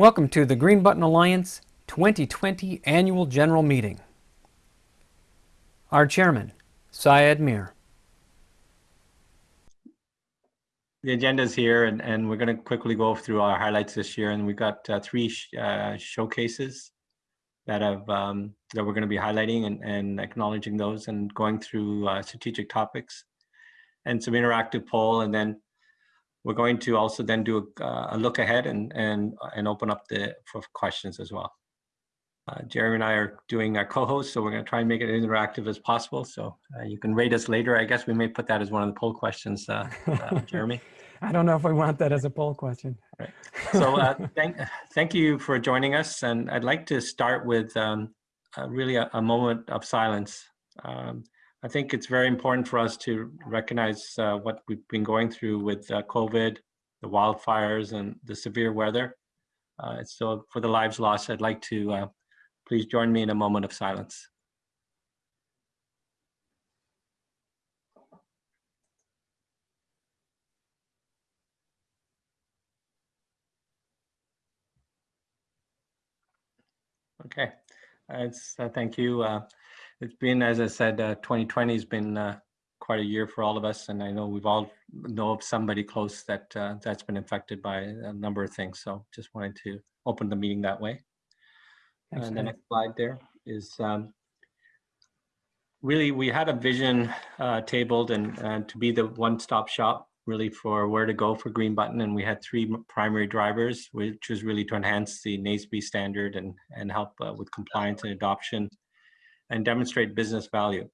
Welcome to the Green Button Alliance 2020 Annual General Meeting. Our Chairman, Syed Mir. The agenda is here and, and we're going to quickly go through our highlights this year and we've got uh, three sh uh, showcases that have um, that we're going to be highlighting and, and acknowledging those and going through uh, strategic topics and some interactive poll and then we're going to also then do a, a look ahead and and and open up the for questions as well. Uh, Jeremy and I are doing our co-host, so we're going to try and make it interactive as possible. So uh, you can rate us later. I guess we may put that as one of the poll questions, uh, uh Jeremy. I don't know if we want that as a poll question. Right. So uh, thank, thank you for joining us. And I'd like to start with um, really a, a, moment of silence. Um, I think it's very important for us to recognize uh, what we've been going through with uh, COVID, the wildfires, and the severe weather. Uh, so for the lives lost, I'd like to uh, Please join me in a moment of silence. Okay, it's, uh, thank you. It's been, as I said, uh, 2020 has been uh, quite a year for all of us, and I know we've all know of somebody close that uh, that's been infected by a number of things. So just wanted to open the meeting that way. And the next slide there is um, really we had a vision uh, tabled and, and to be the one-stop shop really for where to go for Green Button. And we had three primary drivers, which was really to enhance the NAESB standard and, and help uh, with compliance and adoption and demonstrate business value.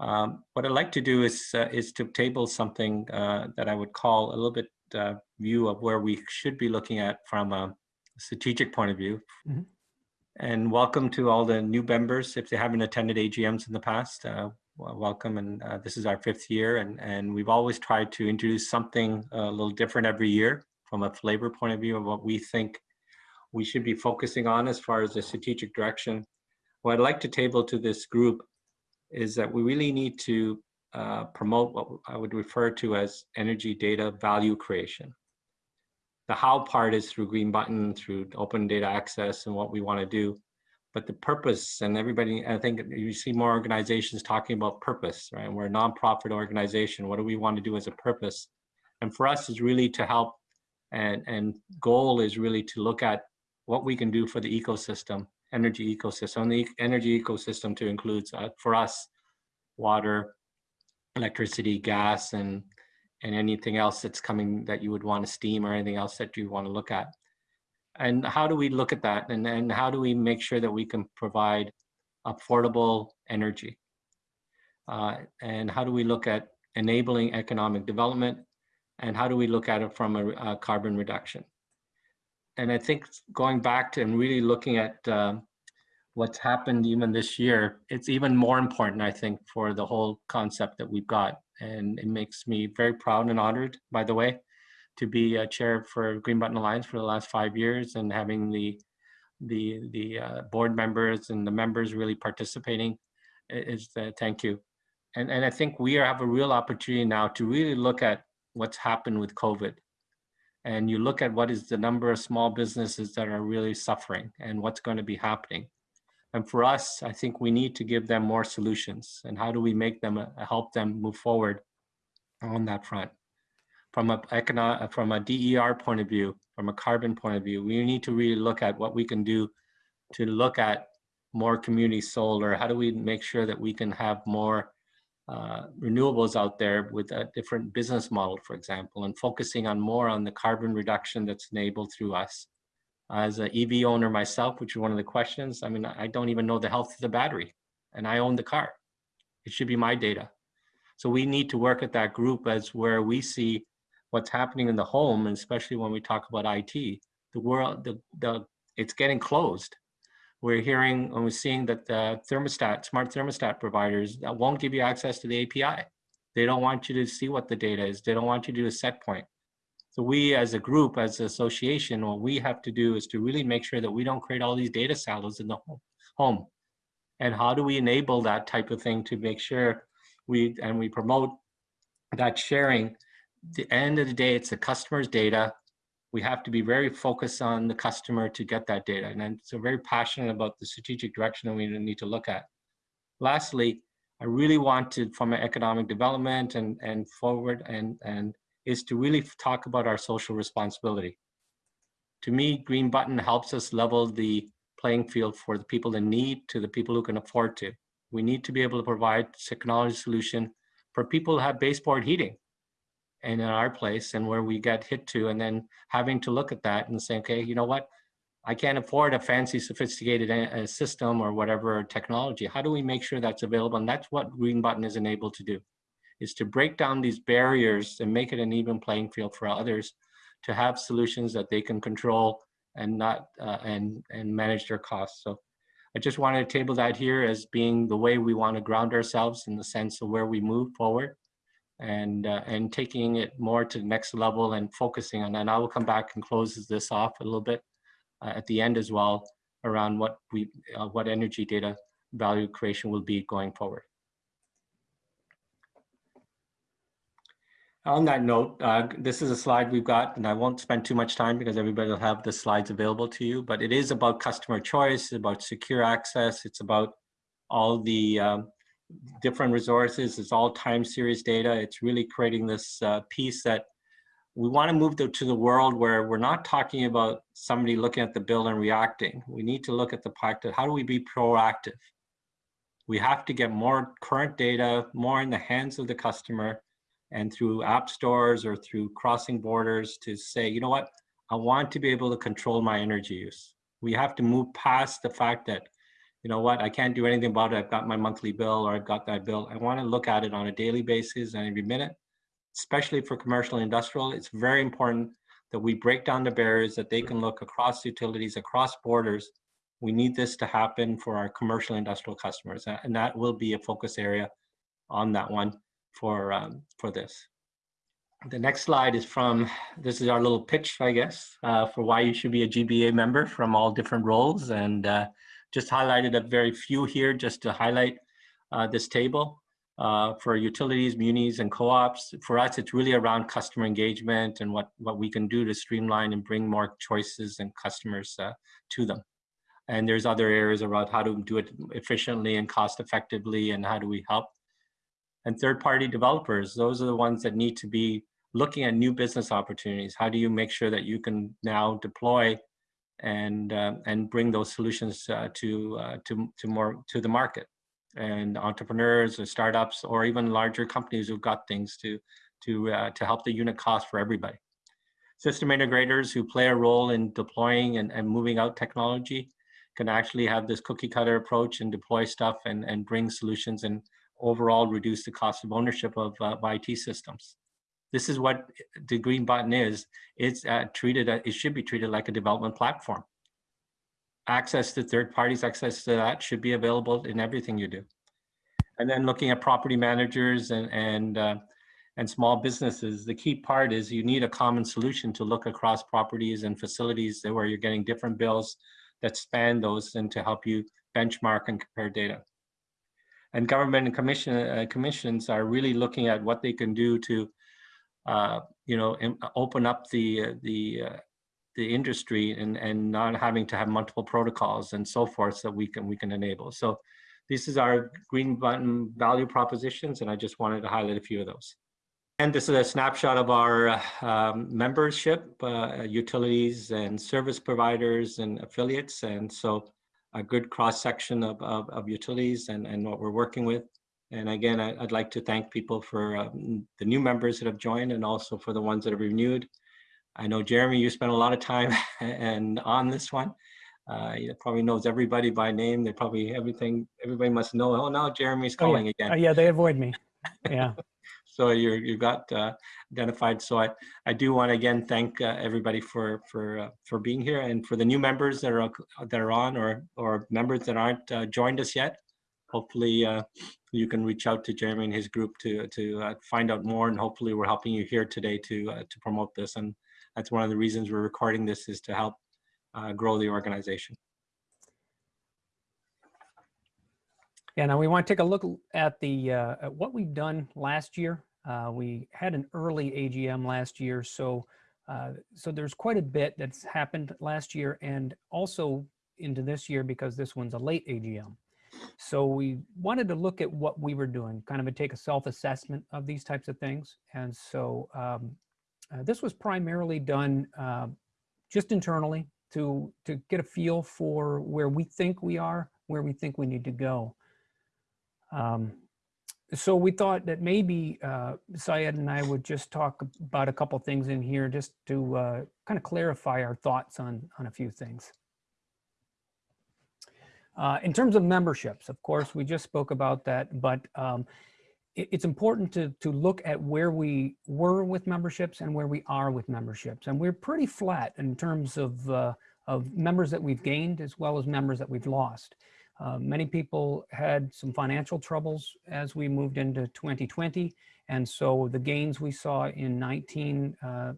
Um, what I'd like to do is, uh, is to table something uh, that I would call a little bit uh, view of where we should be looking at from a strategic point of view. Mm -hmm and welcome to all the new members. If they haven't attended AGMs in the past, uh, welcome. And uh, this is our fifth year. And, and we've always tried to introduce something a little different every year from a flavor point of view of what we think we should be focusing on as far as the strategic direction. What I'd like to table to this group is that we really need to uh, promote what I would refer to as energy data value creation the how part is through Green Button, through open data access and what we want to do. But the purpose and everybody, I think you see more organizations talking about purpose, right? We're a nonprofit organization. What do we want to do as a purpose? And for us is really to help and, and goal is really to look at what we can do for the ecosystem, energy ecosystem, the energy ecosystem to includes uh, for us, water, electricity, gas, and and anything else that's coming that you would want to steam or anything else that you want to look at. And how do we look at that? And then how do we make sure that we can provide affordable energy? Uh, and how do we look at enabling economic development? And how do we look at it from a, a carbon reduction? And I think going back to and really looking at uh, what's happened even this year, it's even more important, I think, for the whole concept that we've got and it makes me very proud and honored, by the way, to be a chair for Green Button Alliance for the last five years and having the the the uh, board members and the members really participating is the thank you. And, and I think we have a real opportunity now to really look at what's happened with COVID. And you look at what is the number of small businesses that are really suffering and what's going to be happening. And for us, I think we need to give them more solutions. And how do we make them uh, help them move forward on that front? From a economic, from a DER point of view, from a carbon point of view, we need to really look at what we can do to look at more community solar. How do we make sure that we can have more uh, renewables out there with a different business model, for example, and focusing on more on the carbon reduction that's enabled through us as an EV owner myself, which is one of the questions, I mean, I don't even know the health of the battery and I own the car. It should be my data. So we need to work at that group as where we see what's happening in the home, and especially when we talk about IT, the world, the, the, it's getting closed. We're hearing and we're seeing that the thermostat, smart thermostat providers that won't give you access to the API. They don't want you to see what the data is. They don't want you to do a set point. So we as a group, as an association, what we have to do is to really make sure that we don't create all these data silos in the home. And how do we enable that type of thing to make sure we, and we promote that sharing. the end of the day, it's the customer's data we have to be very focused on the customer to get that data. And so very passionate about the strategic direction that we need to look at. Lastly, I really want to, from an economic development and, and forward, and, and is to really talk about our social responsibility. To me, Green Button helps us level the playing field for the people in need to the people who can afford to. We need to be able to provide technology solution for people who have baseboard heating and in our place and where we get hit to and then having to look at that and say, okay, you know what? I can't afford a fancy sophisticated uh, system or whatever technology. How do we make sure that's available? And that's what Green Button is enabled to do, is to break down these barriers and make it an even playing field for others to have solutions that they can control and not uh, and and manage their costs. So I just wanted to table that here as being the way we want to ground ourselves in the sense of where we move forward and uh, and taking it more to the next level and focusing on that. And I will come back and close this off a little bit uh, at the end as well around what we uh, what energy data value creation will be going forward. On that note, uh, this is a slide we've got, and I won't spend too much time because everybody will have the slides available to you, but it is about customer choice, it's about secure access, it's about all the um, different resources. It's all time series data. It's really creating this uh, piece that we want to move to, to the world where we're not talking about somebody looking at the bill and reacting. We need to look at the fact that how do we be proactive? We have to get more current data, more in the hands of the customer and through app stores or through crossing borders to say, you know what, I want to be able to control my energy use. We have to move past the fact that you know what, I can't do anything about it. I've got my monthly bill or I've got that bill. I want to look at it on a daily basis and every minute, especially for commercial and industrial. It's very important that we break down the barriers that they can look across utilities, across borders. We need this to happen for our commercial industrial customers. And that will be a focus area on that one for, um, for this. The next slide is from, this is our little pitch, I guess, uh, for why you should be a GBA member from all different roles. And uh, just highlighted a very few here just to highlight uh, this table. Uh, for utilities, munis, and co-ops, for us, it's really around customer engagement and what, what we can do to streamline and bring more choices and customers uh, to them. And there's other areas around how to do it efficiently and cost effectively and how do we help. And third-party developers, those are the ones that need to be looking at new business opportunities. How do you make sure that you can now deploy and uh, and bring those solutions uh, to uh, to to more to the market. And entrepreneurs or startups or even larger companies who've got things to to uh, to help the unit cost for everybody. System integrators who play a role in deploying and, and moving out technology can actually have this cookie cutter approach and deploy stuff and and bring solutions and overall reduce the cost of ownership of, uh, of IT systems this is what the green button is. It's uh, treated, uh, it should be treated like a development platform. Access to third parties, access to that should be available in everything you do. And then looking at property managers and, and, uh, and small businesses, the key part is you need a common solution to look across properties and facilities where you're getting different bills that span those and to help you benchmark and compare data. And government and commission, uh, commissions are really looking at what they can do to uh, you know, open up the uh, the uh, the industry and and not having to have multiple protocols and so forth that we can we can enable. So this is our green button value propositions, and I just wanted to highlight a few of those. And this is a snapshot of our um, membership, uh, utilities and service providers and affiliates. And so a good cross section of, of, of utilities and, and what we're working with. And again, I, would like to thank people for um, the new members that have joined and also for the ones that have renewed. I know Jeremy, you spent a lot of time and on this one. Uh, he probably knows everybody by name. They probably everything. Everybody must know. Oh, now Jeremy's calling oh, yeah. again. Uh, yeah, they avoid me. Yeah. so you're you got uh, identified. So I I do want to again thank uh, everybody for for uh, for being here and for the new members that are that are on or or members that aren't uh, joined us yet hopefully uh, you can reach out to Jeremy and his group to to uh, find out more and hopefully we're helping you here today to uh, to promote this and that's one of the reasons we're recording this is to help uh, grow the organization. Yeah, now we want to take a look at the uh, at what we've done last year. Uh, we had an early AGM last year, so so there's quite a bit that's happened last year and also into this year because this one's a late AGM. So we wanted to look at what we were doing, kind of a take a self-assessment of these types of things. And so um, uh, this was primarily done uh, just internally to, to get a feel for where we think we are, where we think we need to go. Um, so we thought that maybe uh, Syed and I would just talk about a couple things in here just to uh, kind of clarify our thoughts on, on a few things. Uh, in terms of memberships, of course, we just spoke about that, but um, it, it's important to, to look at where we were with memberships and where we are with memberships. And we're pretty flat in terms of, uh, of members that we've gained as well as members that we've lost. Uh, many people had some financial troubles as we moved into 2020. And so the gains we saw in 19 uh,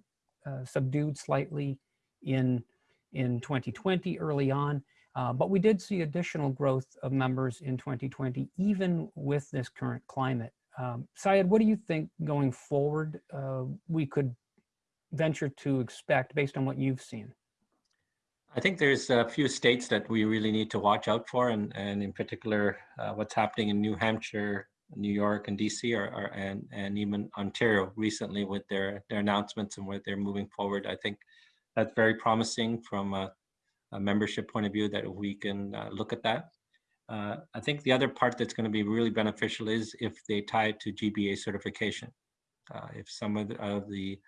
uh, subdued slightly in, in 2020 early on. Uh, but we did see additional growth of members in 2020, even with this current climate. Um, Syed, what do you think going forward uh, we could venture to expect based on what you've seen? I think there's a few states that we really need to watch out for, and, and in particular, uh, what's happening in New Hampshire, New York, and DC, are, are, and, and even Ontario recently with their, their announcements and where they're moving forward. I think that's very promising from a, a membership point of view that we can uh, look at that. Uh, I think the other part that's going to be really beneficial is if they tie it to GBA certification. Uh, if some of the, of the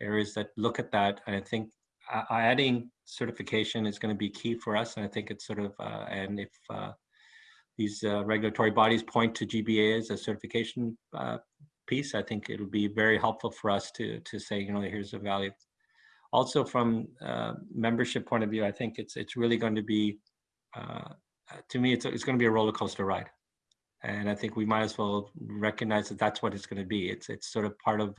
areas that look at that, I think adding certification is going to be key for us. And I think it's sort of, uh, and if uh, these uh, regulatory bodies point to GBA as a certification uh, piece, I think it'll be very helpful for us to, to say, you know, here's the value. Also from uh, membership point of view, I think it's, it's really going to be, uh, to me, it's, it's going to be a roller coaster ride. And I think we might as well recognize that that's what it's going to be. It's, it's sort of part of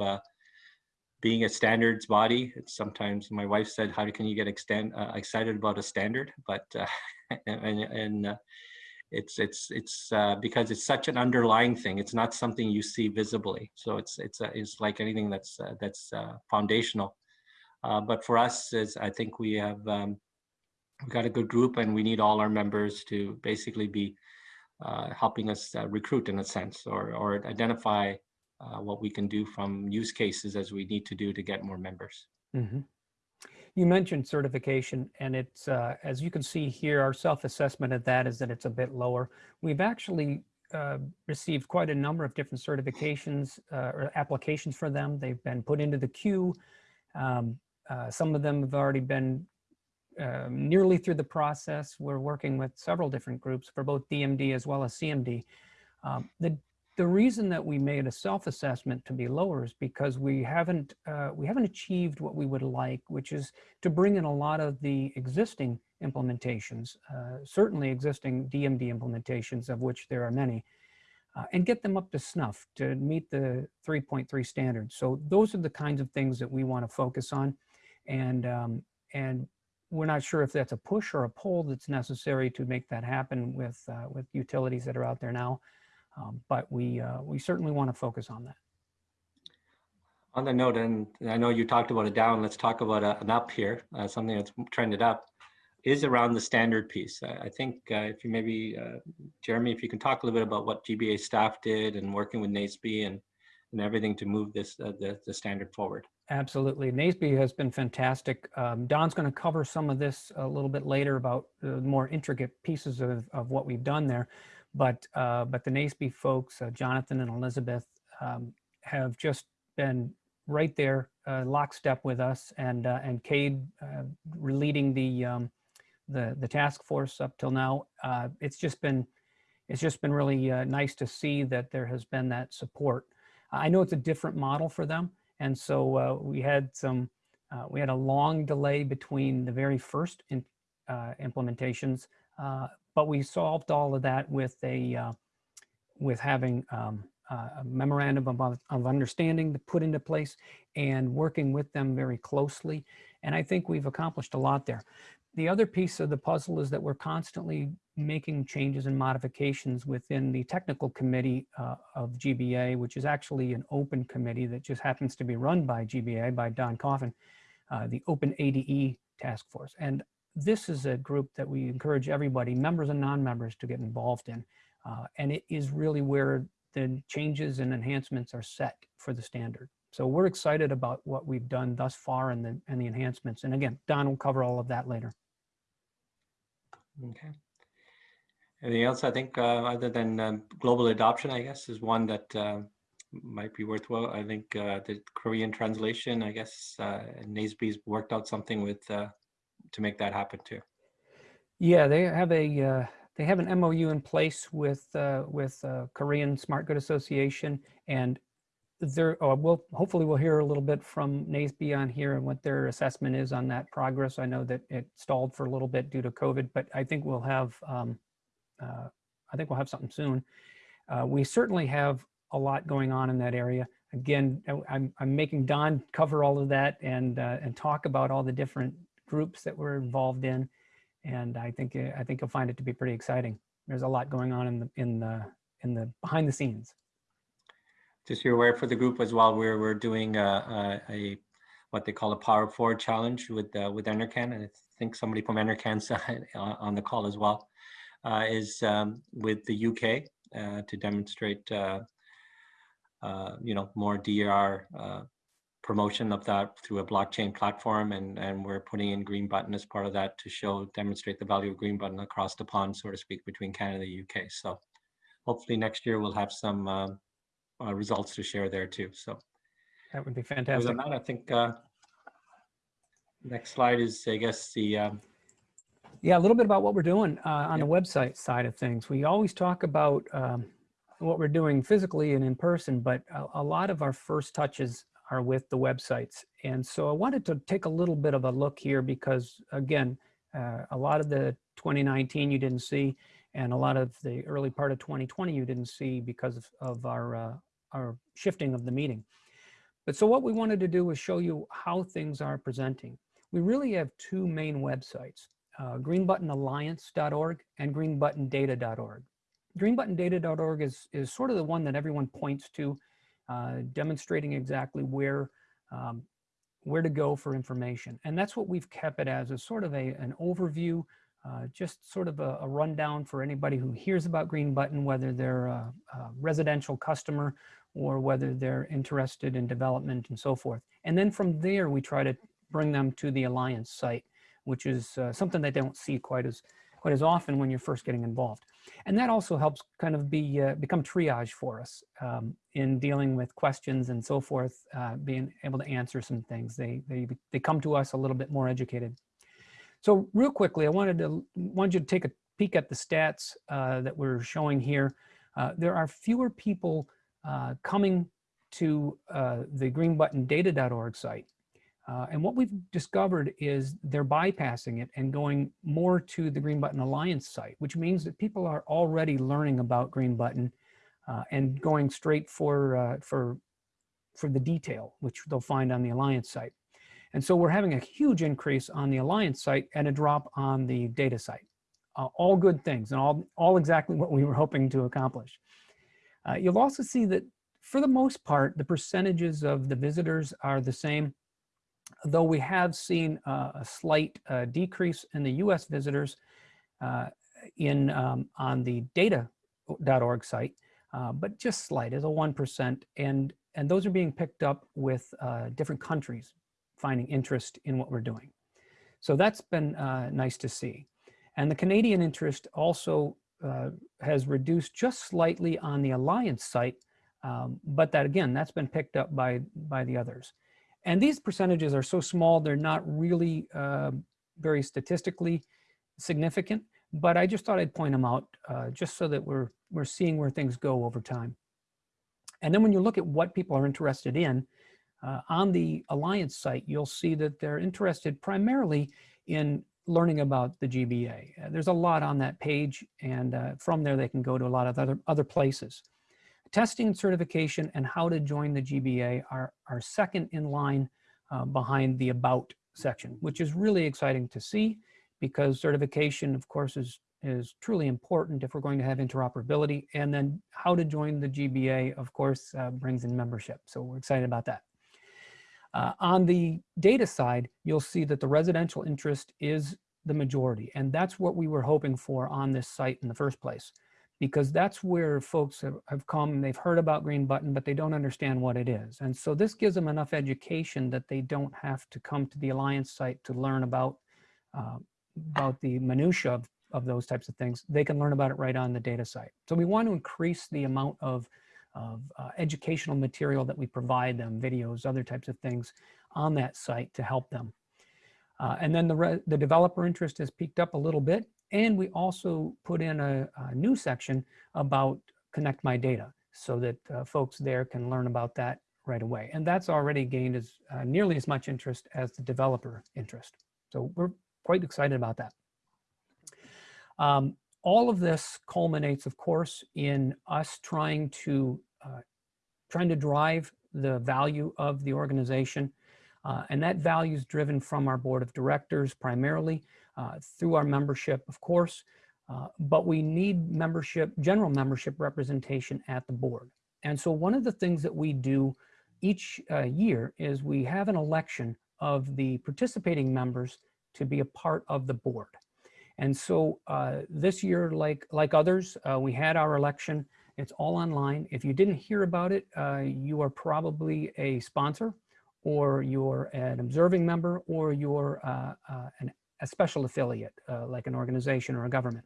being a standards body, sometimes my wife said, how can you get extend, uh, excited about a standard? But, uh, and, and uh, it's, it's, it's uh, because it's such an underlying thing. It's not something you see visibly. So it's, it's, uh, it's like anything that's, uh, that's foundational. But for us, I think we have, um, we've got a good group and we need all our members to basically be helping us recruit in a sense or, or identify uh, what we can do from use cases as we need to do to get more members. Mm -hmm. You mentioned certification and it's, uh, as you can see here, our self-assessment of that is that it's a bit lower. We've actually uh, received quite a number of different certifications uh, or applications for them. They've been put into the queue. Um, uh, some of them have already been um, nearly through the process. We're working with several different groups for both DMD as well as CMD. Um, the the reason that we made a self-assessment to be lower is because we haven't uh, we haven't achieved what we would like, which is to bring in a lot of the existing implementations, uh, certainly existing DMD implementations, of which there are many, uh, and get them up to snuff to meet the 3.3 standards. So those are the kinds of things that we want to focus on, and um, and we're not sure if that's a push or a pull that's necessary to make that happen with uh, with utilities that are out there now. Um, but we, uh, we certainly want to focus on that. On the note, and I know you talked about a down, let's talk about a, an up here, uh, something that's trended up, is around the standard piece. I, I think uh, if you maybe, uh, Jeremy, if you can talk a little bit about what GBA staff did and working with NAESB and, and everything to move this uh, the, the standard forward. Absolutely. NAESB has been fantastic. Um, Don's going to cover some of this a little bit later about the more intricate pieces of, of what we've done there. But, uh, but the NAESB folks, uh, Jonathan and Elizabeth, um, have just been right there, uh, lockstep with us, and uh, and Cade uh, leading the um, the the task force up till now. Uh, it's just been it's just been really uh, nice to see that there has been that support. I know it's a different model for them, and so uh, we had some uh, we had a long delay between the very first in, uh, implementations uh, but we solved all of that with a uh, with having um, a memorandum of, of understanding to put into place and working with them very closely. And I think we've accomplished a lot there. The other piece of the puzzle is that we're constantly making changes and modifications within the technical committee uh, of GBA, which is actually an open committee that just happens to be run by GBA, by Don Coffin. uh, the Open ADE Task Force. And this is a group that we encourage everybody, members and non-members, to get involved in. Uh, and it is really where the changes and enhancements are set for the standard. So we're excited about what we've done thus far and the, and the enhancements. And again, Don will cover all of that later. Okay. Anything else? I think uh, other than um, global adoption, I guess, is one that uh, might be worthwhile. I think uh, the Korean translation, I guess, uh, NAESB's worked out something with uh, to make that happen too. Yeah, they have a uh, they have an MOU in place with with Korean Smart Grid Association, and there uh, we'll hopefully we'll hear a little bit from NASB on here and what their assessment is on that progress. I know that it stalled for a little bit due to COVID, but I think we'll have um, I think we'll have something soon. Uh, we certainly have a lot going on in that area. Again, I'm, I'm making Don cover all of that and uh, and talk about all the different groups that we're involved in. And I think uh, I think you'll find it to be pretty exciting. There's a lot going on in the in the in the behind the scenes. Just you're aware for the group as well, we're we're doing a, a, a what they call a Power Forward challenge with uh, with NRCan, and I think somebody from NRCan's on the call as well. Uh, is um, with the UK uh, to demonstrate, uh, uh, you know, more DR uh, promotion of that through a blockchain platform, and and we're putting in Green Button as part of that to show demonstrate the value of Green Button across the pond, so to speak, between Canada and the UK. So hopefully next year we'll have some um, uh, results to share there too. So That would be fantastic other than that, I think uh, next slide is, I guess, the um, Yeah, a little bit about what we're doing uh, on the website side of things. We always talk about um, what we're doing physically and in person, but a, a lot of our first touches are with the websites. And so I wanted to take a little bit of a look here because, again, uh, a lot of the 2019 you didn't see, and a lot of the early part of 2020 you didn't see because of, of our, uh, our shifting of the meeting. But so what we wanted to do was show you how things are presenting. We really have two main websites uh, greenbuttonalliance.org and greenbuttondata.org. Greenbuttondata.org is, is sort of the one that everyone points to, uh, demonstrating exactly where, um, where to go for information. And that's what we've kept it as, a sort of a, an overview, uh, just sort of a, a rundown for anybody who hears about Green Button, whether they're a, a residential customer or whether they're interested in development and so forth. And then from there, we try to bring them to the Alliance site, which is uh, something they don't see quite as quite as often when you're first getting involved. And that also helps kind of be uh, become triage for us um, in dealing with questions and so forth, uh, being able to answer some things. They, they, they come to us a little bit more educated. So real quickly, I wanted to wanted you to take a peek at the stats uh, that we're showing here. Uh, there are fewer people uh, coming to uh, the greenbuttondata.org site uh, and what we've discovered is they're bypassing it and going more to the Green Button Alliance site, which means that people are already learning about Green Button uh, and going straight for, uh, for, for the detail, which they'll find on the Alliance site. And so we're having a huge increase on the Alliance site and a drop on the data site. Uh, all good things and all, all exactly what we were hoping to accomplish. Uh, you'll also see that for the most part, the percentages of the visitors are the same though we have seen uh, a slight uh, decrease in the US visitors uh, in um, on the data.org site, uh, but just slight as a 1%. And, and those are being picked up with uh, different countries finding interest in what we're doing. So that's been nice to see. And the Canadian interest also has reduced just slightly on the Alliance site, um, but that again, that's been picked up by, by the others. And these percentages are so small, they're not really uh, very statistically significant, but I just thought I'd point them out uh, just so that we're, we're seeing where things go over time. And then when you look at what people are interested in, uh, on the Alliance site, you'll see that they're interested primarily in learning about the GBA. Uh, there's a lot on that page, and uh, from there they can go to a lot of other, other places. Testing and certification and how to join the GBA are, are second in line uh, behind the about section, which is really exciting to see because certification, of course, is, is truly important if we're going to have interoperability. And then how to join the GBA, of course, uh, brings in membership. So we're excited about that. Uh, on the data side, you'll see that the residential interest is the majority. And that's what we were hoping for on this site in the first place, because that's where folks have, have come, and they've heard about Green Button, but they don't understand what it is. And so this gives them enough education that they don't have to come to the Alliance site to learn about, uh, about the minutia of, of those types of things. They can learn about it right on the data site. So we want to increase the amount of of uh, educational material that we provide them, videos, other types of things on that site to help them. Uh, and then the, the developer interest has peaked up a little bit. And we also put in a, a new section about Connect My Data so that uh, folks there can learn about that right away. And that's already gained as uh, nearly as much interest as the developer interest. So we're quite excited about that. Um, all of this culminates, of course, in us trying to uh, trying to drive the value of the organization. Uh, and that value is driven from our board of directors primarily through our membership, of course, uh, but we need membership, general membership representation at the board. And so one of the things that we do each uh, year is we have an election of the participating members to be a part of the board. And so uh, this year, like, like others, uh, we had our election. It's all online. If you didn't hear about it, uh, you are probably a sponsor or you're an observing member or you're uh, uh, an, a special affiliate, uh, like an organization or a government.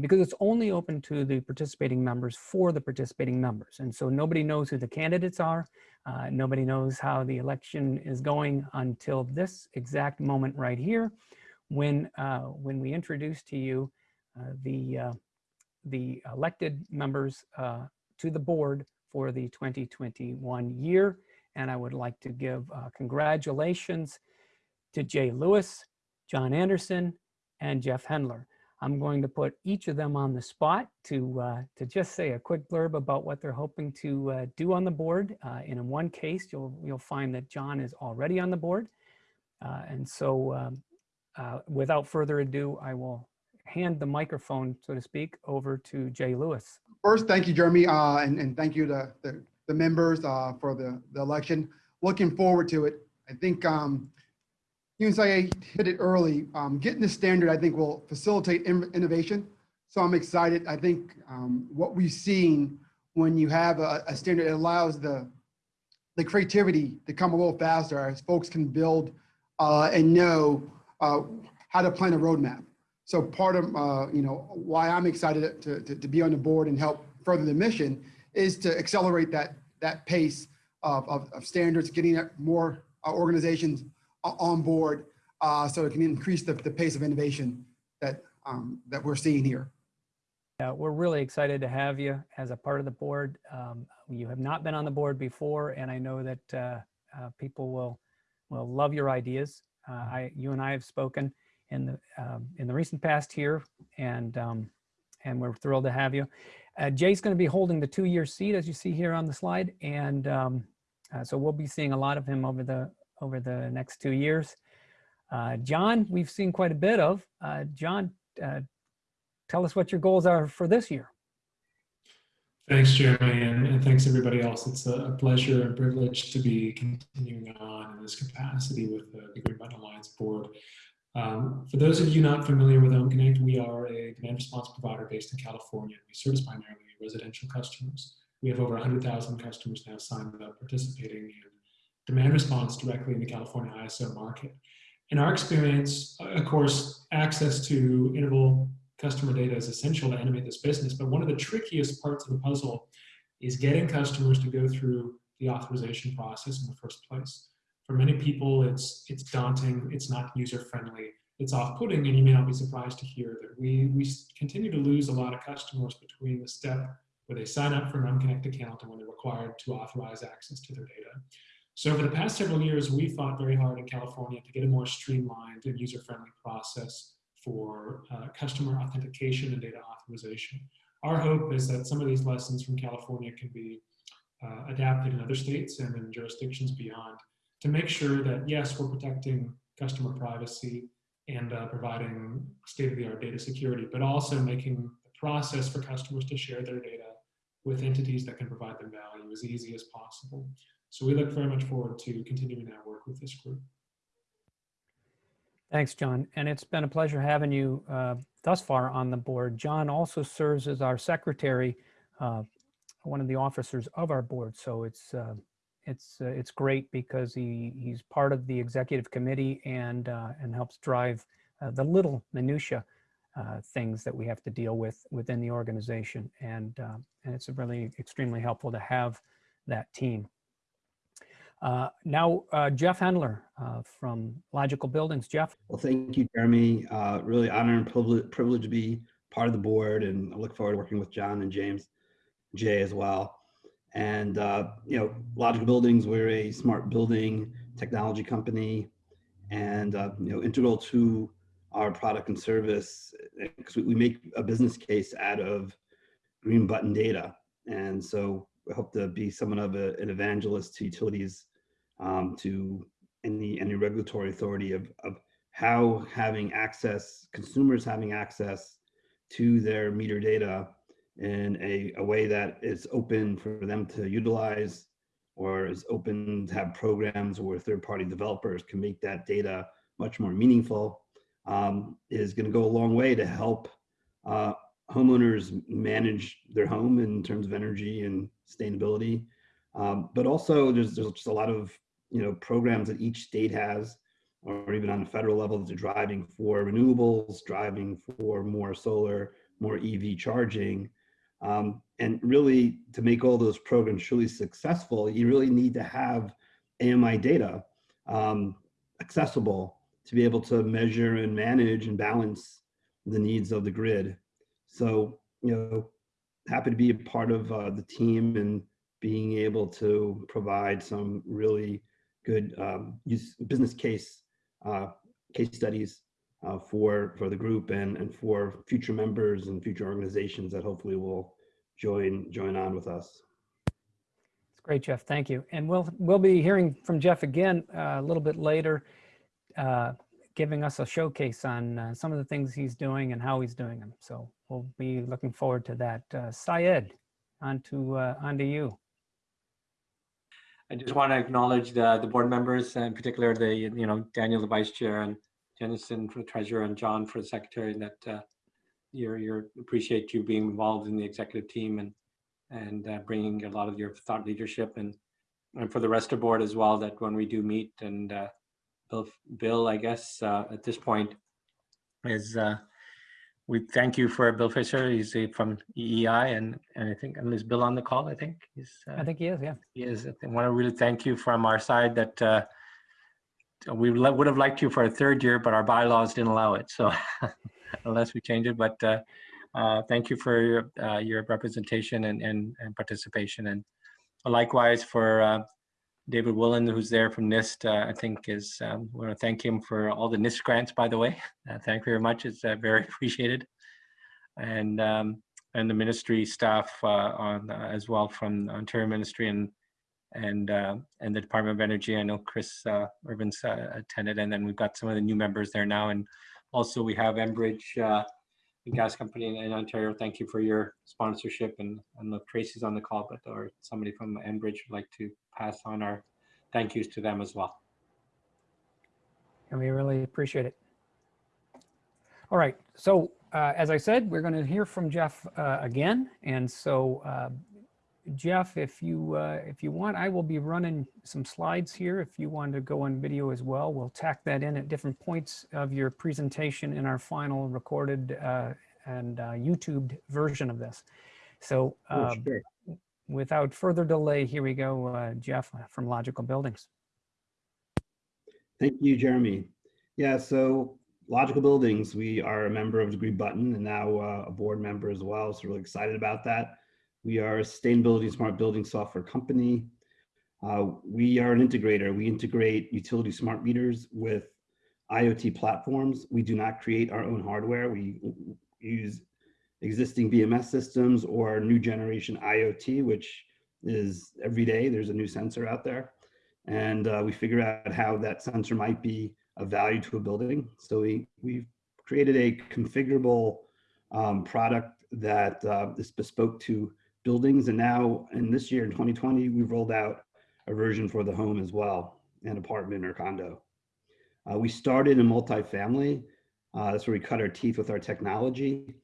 because it's only open to the participating members for the participating members. And so nobody knows who the candidates are. nobody knows how the election is going until this exact moment right here when, uh, when we introduce to you uh, the, uh, the elected members uh, to the board for the 2021 year. And I would like to give uh, congratulations to Jay Lewis, John Anderson, and Jeff Hendler. I'm going to put each of them on the spot to, uh, to just say a quick blurb about what they're hoping to uh, do on the board. Uh, and in one case, you'll, you'll find that John is already on the board. Uh, and so um, uh, without further ado, I will hand the microphone, so to speak, over to Jay Lewis. First, thank you, Jeremy, uh, and, and thank you to the, the members for the, the election. Looking forward to it. I think um, you and I hit it early. Um, getting the standard, I think, will facilitate in innovation. So I'm excited. I think um, what we've seen when you have a, a standard, it allows the the creativity to come a little faster as folks can build uh, and know uh, how to plan a roadmap. So part of, uh, you know, why I'm excited to, to, to, be on the board and help further the mission is to accelerate that, that pace of, of, of standards, getting more uh, organizations on board uh, so it can increase the, the pace of innovation that, um, that we're seeing here. Yeah, we're really excited to have you as a part of the board. Um, you have not been on the board before, and I know that uh, uh, people will will love your ideas. Uh, I, you and I have spoken in the um, in the recent past here, and um, and we're thrilled to have you. Uh, Jay's going to be holding the two-year seat, as you see here on the slide, and um, uh, so we'll be seeing a lot of him over the over the next two years. Uh, John, we've seen quite a bit of. Uh, John, uh, tell us what your goals are for this year. Thanks, Jeremy, and, and, thanks everybody else. It's a pleasure and privilege to be continuing on in this capacity with the, the Green Button Alliance Board. Um, for those of you not familiar with Home OhmConnect, we are a demand response provider based in California. We service primarily residential customers. We have over 100,000 customers now signed up participating in demand response directly in the California ISO market. In our experience, uh, of course, access to interval customer data is essential to animate this business, but one of the trickiest parts of the puzzle is getting customers to go through the authorization process in the first place. For many people, it's, it's daunting, it's not user-friendly, it's off-putting, and you may not be surprised to hear that we, we continue to lose a lot of customers between the step where they sign up for an unconnected account and when they're required to authorize access to their data. So over the past several years, we fought very hard in California to get a more streamlined and user-friendly process for uh, customer authentication and data authorization. Our hope is that some of these lessons from California can be uh, adapted in other states and in jurisdictions beyond to make sure that, yes, we're protecting customer privacy and uh, providing state-of-the-art data security, but also making the process for customers to share their data with entities that can provide them value as easy as possible. So we look very much forward to continuing our work with this group. Thanks, John. And it's been a pleasure having you uh, thus far on the board. John also serves as our secretary, uh, one of the officers of our board. So it's uh, it's uh, it's great because he he's part of the executive committee and uh, and helps drive uh, the little minutia things that we have to deal with within the organization. And and it's really extremely helpful to have that team. Uh, now, uh, Jeff Hendler uh, from Logical Buildings. Jeff. Well, thank you, Jeremy. Uh, really honor and privilege, to be part of the board, and I look forward to working with John and James, Jay as well. And uh, you know, Logical Buildings, we're a smart building technology company, and uh, you know, integral to our product and service because we, we make a business case out of green button data, and so we hope to be somewhat of a, an evangelist to utilities, um, to any any regulatory authority of of how having access, consumers having access to their meter data in a, a way that is open for them to utilize or is open to have programs where third-party developers can make that data much more meaningful um, is going to go a long way to help uh, homeowners manage their home in terms of energy and sustainability. Um, but also there's, there's just a lot of you know programs that each state has or even on the federal level that are driving for renewables, driving for more solar, more EV charging. Um, and really to make all those programs truly successful, you really need to have AMI data um, accessible to be able to measure and manage and balance the needs of the grid. So, you know, happy to be a part of uh, the team and being able to provide some really good um, use, business case uh, case studies uh, for for the group and and for future members and future organizations that hopefully will join join on with us. It's great, Jeff. Thank you. And we'll we'll be hearing from Jeff again uh, a little bit later, uh, giving us a showcase on uh, some of the things he's doing and how he's doing them. So we'll be looking forward to that. Uh, Syed, on to on to you. I just want to acknowledge the, the board members, and in particular the, you know, Daniel, the vice chair, and Jennison for the treasurer, and John for the secretary, that uh, you're, you're, appreciate you being involved in the executive team and, and uh, bringing a lot of your thought leadership, and, and for the rest of the board as well, that when we do meet, and uh, Bill, Bill, I guess, uh, at this point, is uh, we thank you for Bill Fisher, he's from EEI, and, and I think, and is Bill on the call, I think? He's, uh, I think he is. Yeah. He is. I want to really thank you from our side that uh, we would have liked you for a third year, but our bylaws didn't allow it. So unless we change it, but uh, uh, thank you for your, uh, your representation and, and, and participation. And likewise for uh, David Wollman, who's there from NIST, uh, I think is, um, we want to thank him for all the NIST grants, by the way. Uh, thank you very much. It's uh, very appreciated. And um, and the ministry staff uh, on uh, as well from Ontario Ministry and and uh, and the Department of Energy. I know Chris uh, Irvin's attended, and then we've got some of the new members there now. And also we have Enbridge, gas company in, in Ontario. Thank you for your sponsorship. And I know if Tracy's on the call, but or somebody from Enbridge would like to pass on our thank yous to them as well. And we really appreciate it. All right. So uh, as I said, we're going to hear from Jeff uh, again. And so uh, Jeff, if you uh, if you want, I will be running some slides here. If you want to go on video as well, we'll tack that in at different points of your presentation in our final recorded uh, and uh, YouTubed version of this. So Oh, uh, sure. Without further delay, here we go, uh, Jeff from Logical Buildings. Thank you, Jeremy. Yeah, so Logical Buildings, we are a member of the Green Button and now uh, a board member as well. So really excited about that. We are a sustainability smart building software company. Uh, we are an integrator. We integrate utility smart meters with IoT platforms. We do not create our own hardware. We use existing BMS systems or new generation IoT, which is every day there's a new sensor out there. And uh, we figure out how that sensor might be of value to a building. So we, we've created a configurable um, product that uh, is bespoke to buildings. And now in this year, in 2020, we've rolled out a version for the home as well, an apartment or condo. Uh, we started in multifamily. Uh, that's where we cut our teeth with our technology.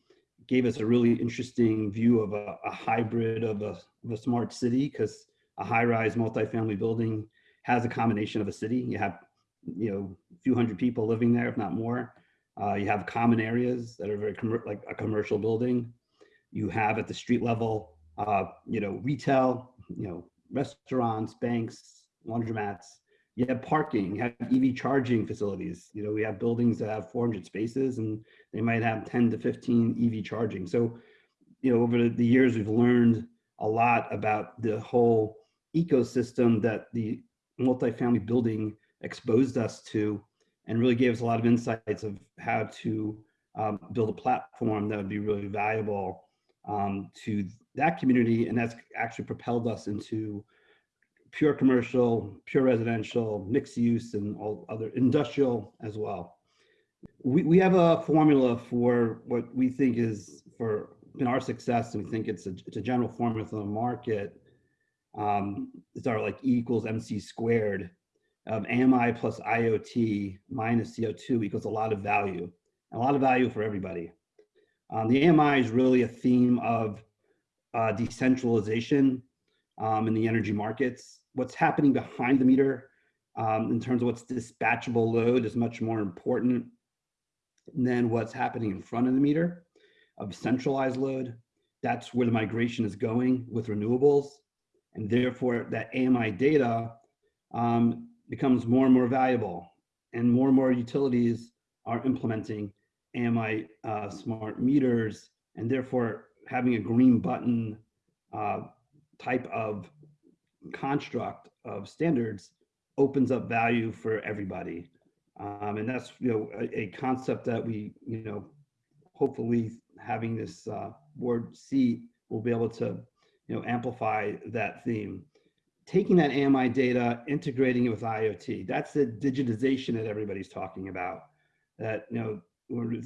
Gave us a really interesting view of a, a hybrid of a, of a smart city because a high-rise multifamily building has a combination of a city. You have, you know, a few hundred people living there, if not more. Uh, you have common areas that are very like a commercial building. You have at the street level, uh, you know, retail, you know, restaurants, banks, laundromats. You have parking, you have EV charging facilities. You know, we have buildings that have 400 spaces and they might have 10 to 15 EV charging. So, you know, over the years, we've learned a lot about the whole ecosystem that the multifamily building exposed us to and really gave us a lot of insights of how to um, build a platform that would be really valuable um, to that community. And that's actually propelled us into pure commercial, pure residential, mixed use, and all other industrial as well. We, we have a formula for what we think is for in our success, and we think it's a, it's a general formula for the market. Um, it's our like E equals MC squared of AMI plus IoT minus CO2 equals a lot of value, a lot of value for everybody. Um, the AMI is really a theme of uh, decentralization um, in the energy markets. What's happening behind the meter um, in terms of what's dispatchable load is much more important than what's happening in front of the meter of centralized load. That's where the migration is going with renewables. And therefore that AMI data um, becomes more and more valuable and more and more utilities are implementing AMI uh, smart meters and therefore having a green button uh, type of construct of standards opens up value for everybody. Um, and that's, you know, a, a, concept that we, you know, hopefully having this uh, board seat will be able to, you know, amplify that theme. Taking that AMI data, integrating it with IoT, that's the digitization that everybody's talking about. That, you know,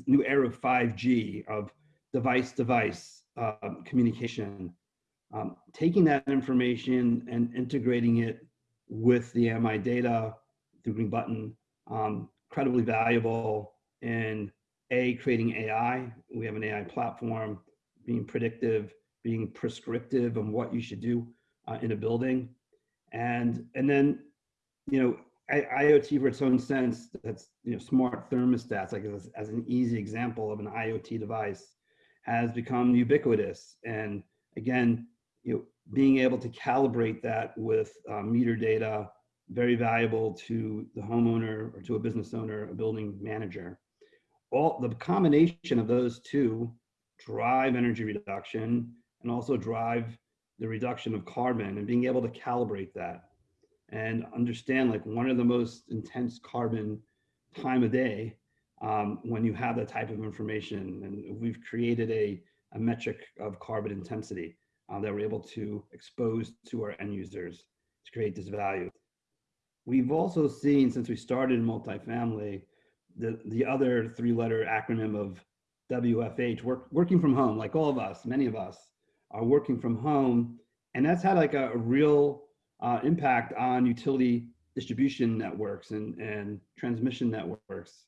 new era of 5G, of device-device um, communication, um, taking that information and integrating it with the AMI data through Green Button, um, incredibly valuable in A, creating AI. We have an AI platform, being predictive, being prescriptive on what you should do uh, in a building. And, and then, you know, IoT for its own sense, that's, you know, smart thermostats, like as, as an easy example of an IoT device, has become ubiquitous. And again, you know, being able to calibrate that with uh, meter data, very valuable to the homeowner or to a business owner, a building manager. All the combination of those two drive energy reduction and also drive the reduction of carbon and being able to calibrate that and understand like one of the most intense carbon time of day um, when you have that type of information. And we've created a, a metric of carbon intensity uh, that we're able to expose to our end users to create this value. We've also seen since we started multifamily, the, the other three letter acronym of WFH, work, working from home, like all of us, many of us are working from home. And that's had like a, a real uh, impact on utility distribution networks and, and transmission networks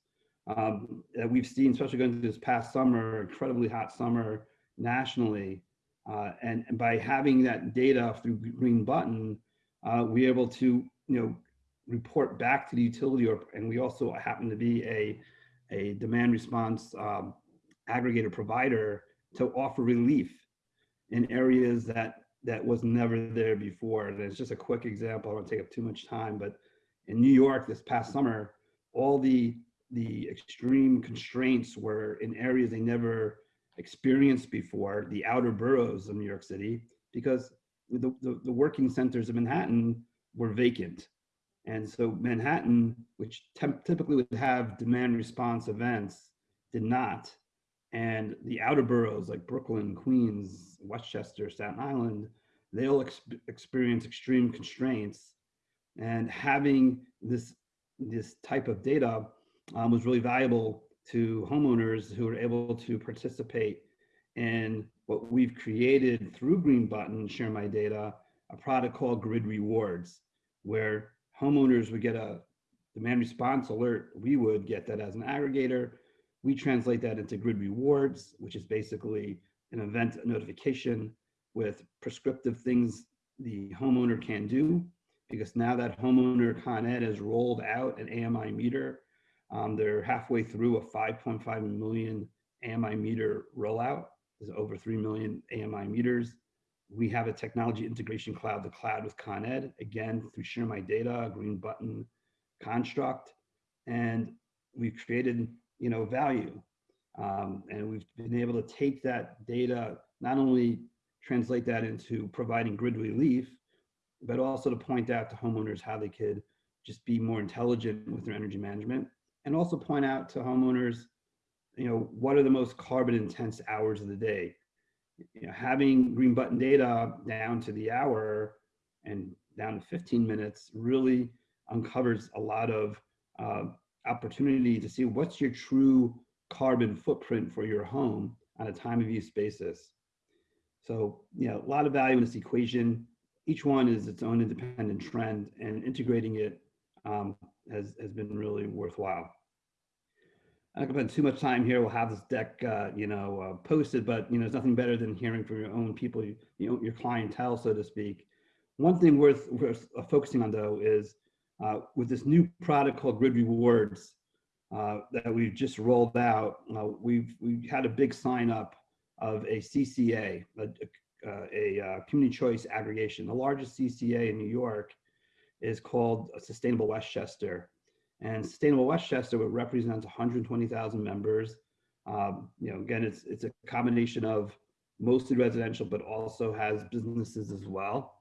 um, that we've seen, especially going through this past summer, incredibly hot summer nationally. Uh, and, by having that data through Green Button, uh, we're able to, you know, report back to the utility, or, and we also happen to be a, a demand response um, aggregator provider to offer relief in areas that that was never there before. And it's just a quick example. I don't take up too much time, but in New York this past summer, all the the extreme constraints were in areas they never experienced before, the outer boroughs of New York City, because the, the, the working centers of Manhattan were vacant. And so Manhattan, which typically would have demand response events, did not. And the outer boroughs like Brooklyn, Queens, Westchester, Staten Island, they all ex experience extreme constraints. And having this, this type of data um, was really valuable to homeowners who are able to participate in what we've created through Green Button, Share My Data, a product called Grid Rewards. where homeowners would get a demand response alert. We would get that as an aggregator. We translate that into grid rewards, which is basically an event notification with prescriptive things the homeowner can do. Because now that homeowner Con Ed has rolled out an AMI meter, um, they're halfway through a 5.5 million AMI meter rollout. There's over 3 million AMI meters. We have a technology integration cloud, the cloud with Con Ed, again, through Share My Data, Green Button construct. And we've created, you know, value. Um, and we've been able to take that data, not only translate that into providing grid relief, but also to point out to homeowners how they could just be more intelligent with their energy management. And also point out to homeowners, you know, what are the most carbon intense hours of the day? You know, having green button data down to the hour and down to 15 minutes really uncovers a lot of uh, opportunity to see what's your true carbon footprint for your home on a time of use basis. So, you know, a lot of value in this equation. Each one is its own independent trend and integrating it um, has, has been really worthwhile. Not gonna spend too much time here. We'll have this deck, uh, you know, uh, posted, but you know, there's nothing better than hearing from your own people, you, know, your clientele, so to speak. One thing worth, worth uh, focusing on though is uh, with this new product called Grid Rewards uh, that we've just rolled out, uh, we've we had a big sign up of a CCA, a, a, a community choice aggregation. The largest CCA in New York is called Sustainable Westchester. And Sustainable Westchester represents 120,000 members. Um, you know, again, it's it's a combination of mostly residential, but also has businesses as well.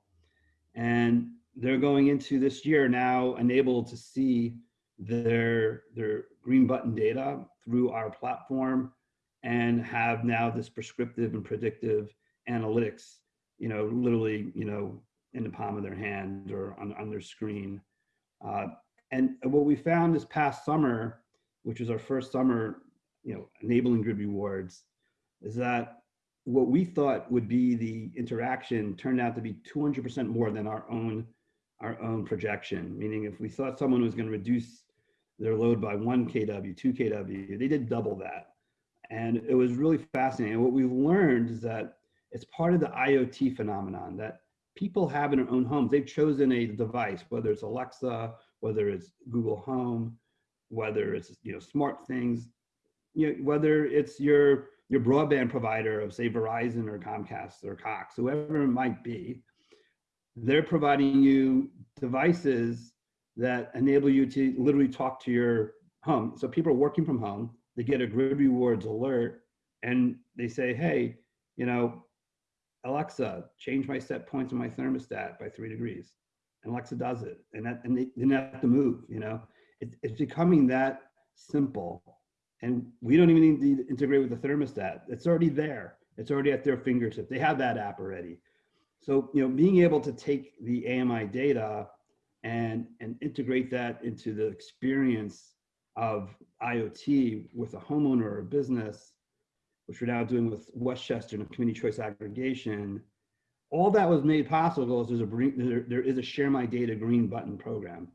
And they're going into this year now enabled to see their their green button data through our platform and have now this prescriptive and predictive analytics, you know, literally, you know, in the palm of their hand or on, on their screen. Uh, and what we found this past summer, which was our first summer, you know, enabling grid rewards, is that what we thought would be the interaction turned out to be 200% more than our own our own projection. Meaning, if we thought someone was going to reduce their load by one kW, two kW, they did double that, and it was really fascinating. And what we've learned is that it's part of the IoT phenomenon that people have in their own homes. They've chosen a device, whether it's Alexa, whether it's Google Home, whether it's you know smart things, you know, whether it's your your broadband provider of say Verizon or Comcast or Cox, whoever it might be, they're providing you devices that enable you to literally talk to your home. So people are working from home, they get a grid rewards alert and they say, hey, you know, Alexa, change my set points on my thermostat by three degrees. And Alexa does it. And that and they didn't have to move, you know. It, it's becoming that simple. And we don't even need to integrate with the thermostat. It's already there. It's already at their fingertips. They have that app already. So, you know, being able to take the AMI data and, and integrate that into the experience of IoT with a homeowner or a business, which we're now doing with Westchester and community choice aggregation, all that was made possible is there's a there, there is a share my data green button program.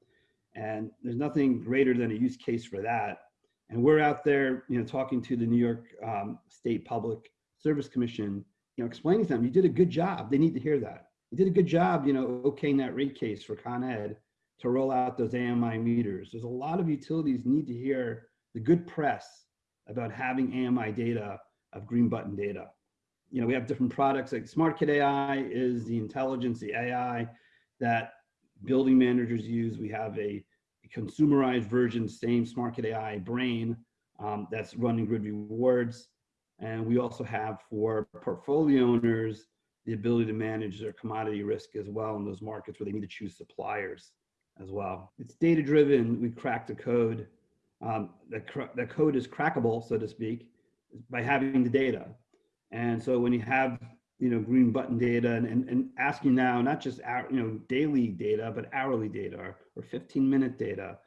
And there's nothing greater than a use case for that. And we're out there, you know, talking to the New York um, State Public Service Commission, you know, explaining to them, you did a good job. They need to hear that. You did a good job, you know, okaying that rate case for Con Ed to roll out those AMI meters. There's a lot of utilities need to hear the good press about having AMI data of green button data. You know, we have different products like SmartKit AI is the intelligence, the AI that building managers use. We have a, consumerized version, same SmartKit AI brain um, that's running grid rewards. And we also have for portfolio owners, the ability to manage their commodity risk as well in those markets where they need to choose suppliers as well. It's data driven. We cracked the code. Um, the, the code is crackable, so to speak, by having the data. And so when you have you know green button data and, and, and asking now not just you know daily data but hourly data or, or 15 minute data,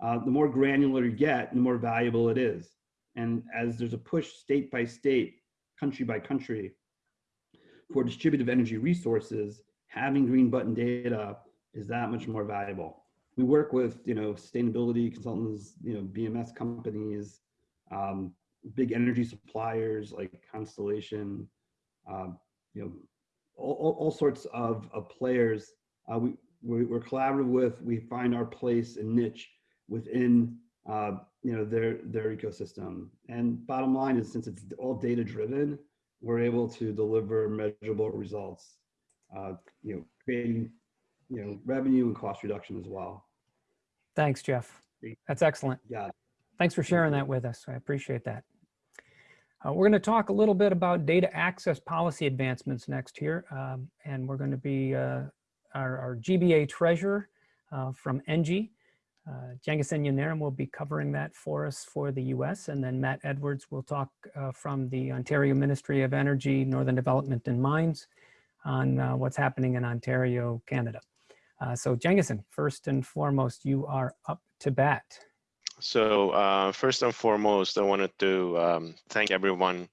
uh, the more granular you get, the more valuable it is. And as there's a push state by state, country by country, for distributive energy resources, having green button data is that much more valuable. We work with, you know, sustainability consultants, you know, BMS companies, um, big energy suppliers like Constellation, um, you know, all, all, all sorts of, of players. Uh, we, we, we're collaborative with, we find our place and niche within, uh, you know, their, their ecosystem. And bottom line is since it's all data driven, we're able to deliver measurable results, uh, you know, creating, you know, revenue and cost reduction as well. Thanks, Jeff. That's excellent. Yeah. Thanks for sharing that with us. I appreciate that. Uh, we're going to talk a little bit about data access policy advancements next here. Um, and we're going to be uh, our, our, GBA treasurer uh, from ENGIE. Uh, Yanaram will be covering that for us for the US. And then Matt Edwards will talk uh, from the Ontario Ministry of Energy, Northern Development and Mines on uh, what's happening in Ontario, Canada. Uh, so Jengasen, first and foremost, you are up to bat. So uh, first and foremost, I wanted to um, thank everyone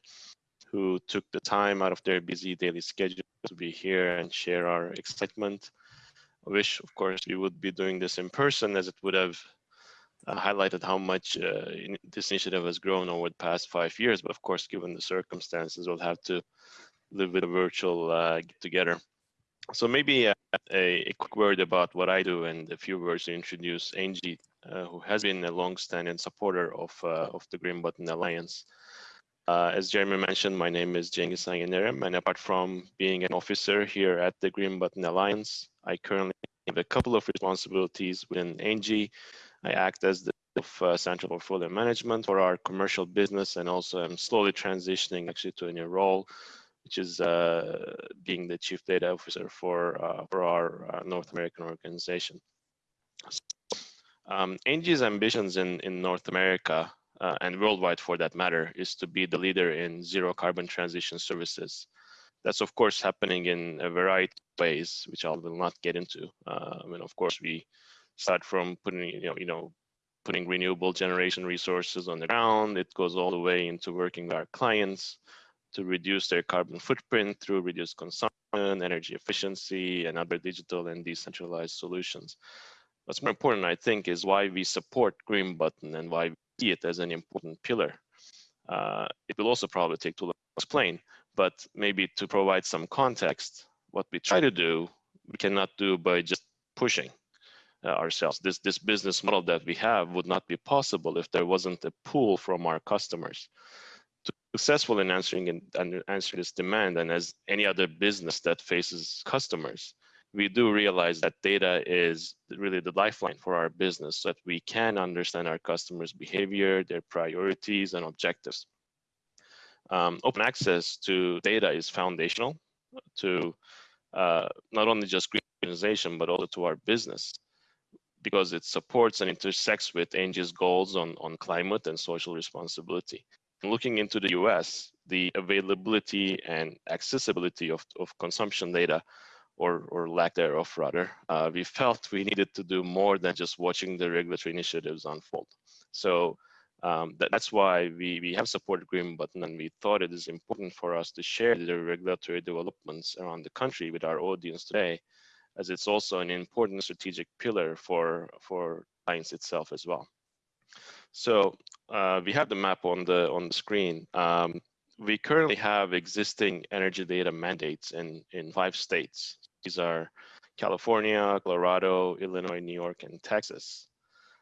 who took the time out of their busy daily schedule to be here and share our excitement. I wish, of course, we would be doing this in person as it would have uh, highlighted how much uh, in this initiative has grown over the past five years. But of course, given the circumstances, we'll have to live with a virtual uh, get together. So maybe a, a, quick word about what I do and a few words to introduce ENGIE uh, who has been a long-standing supporter of, uh, of the Green Button Alliance. Uh, as Jeremy mentioned, my name is Cengiz Sanginerem, and apart from being an officer here at the Green Button Alliance, I currently have a couple of responsibilities within ENGIE. I act as the of uh, central portfolio management for our commercial business, and also I'm slowly transitioning actually to a new role, which is uh, being the chief data officer for uh, for our North American organization. Um, ENGIE's ambitions in, in North America uh, and worldwide for that matter is to be the leader in zero carbon transition services. That's of course happening in a variety of ways, which I will not get into. Uh, I mean, of course, we start from putting, you know, you know, putting renewable generation resources on the ground. It goes all the way into working with our clients to reduce their carbon footprint through reduced consumption, energy efficiency, and other digital and decentralized solutions. What's more important, I think, is why we support Green Button and why we see it as an important pillar. Uh, it will also probably take too long to explain, but maybe to provide some context, what we try to do, we cannot do by just pushing uh, ourselves. This, this business model that we have would not be possible if there wasn't a pull from our customers. To be successful in answering and answer this demand, and as any other business that faces customers, we do realize that data is really the lifeline for our business so that we can understand our customers' behavior, their priorities, and objectives. Um, open access to data is foundational to uh, not only just green organization, but also to our business because it supports and intersects with ENGIE's goals on, on climate and social responsibility. looking into the US, the availability and accessibility of, of consumption data or, or lack thereof rather, uh, we felt we needed to do more than just watching the regulatory initiatives unfold. So um, that, that's why we, we have supported Green Button and we thought it is important for us to share the regulatory developments around the country with our audience today, as it's also an important strategic pillar for, for science itself as well. So uh, we have the map on the on the screen. Um, we currently have existing energy data mandates in, in five states. These are California, Colorado, Illinois, New York, and Texas.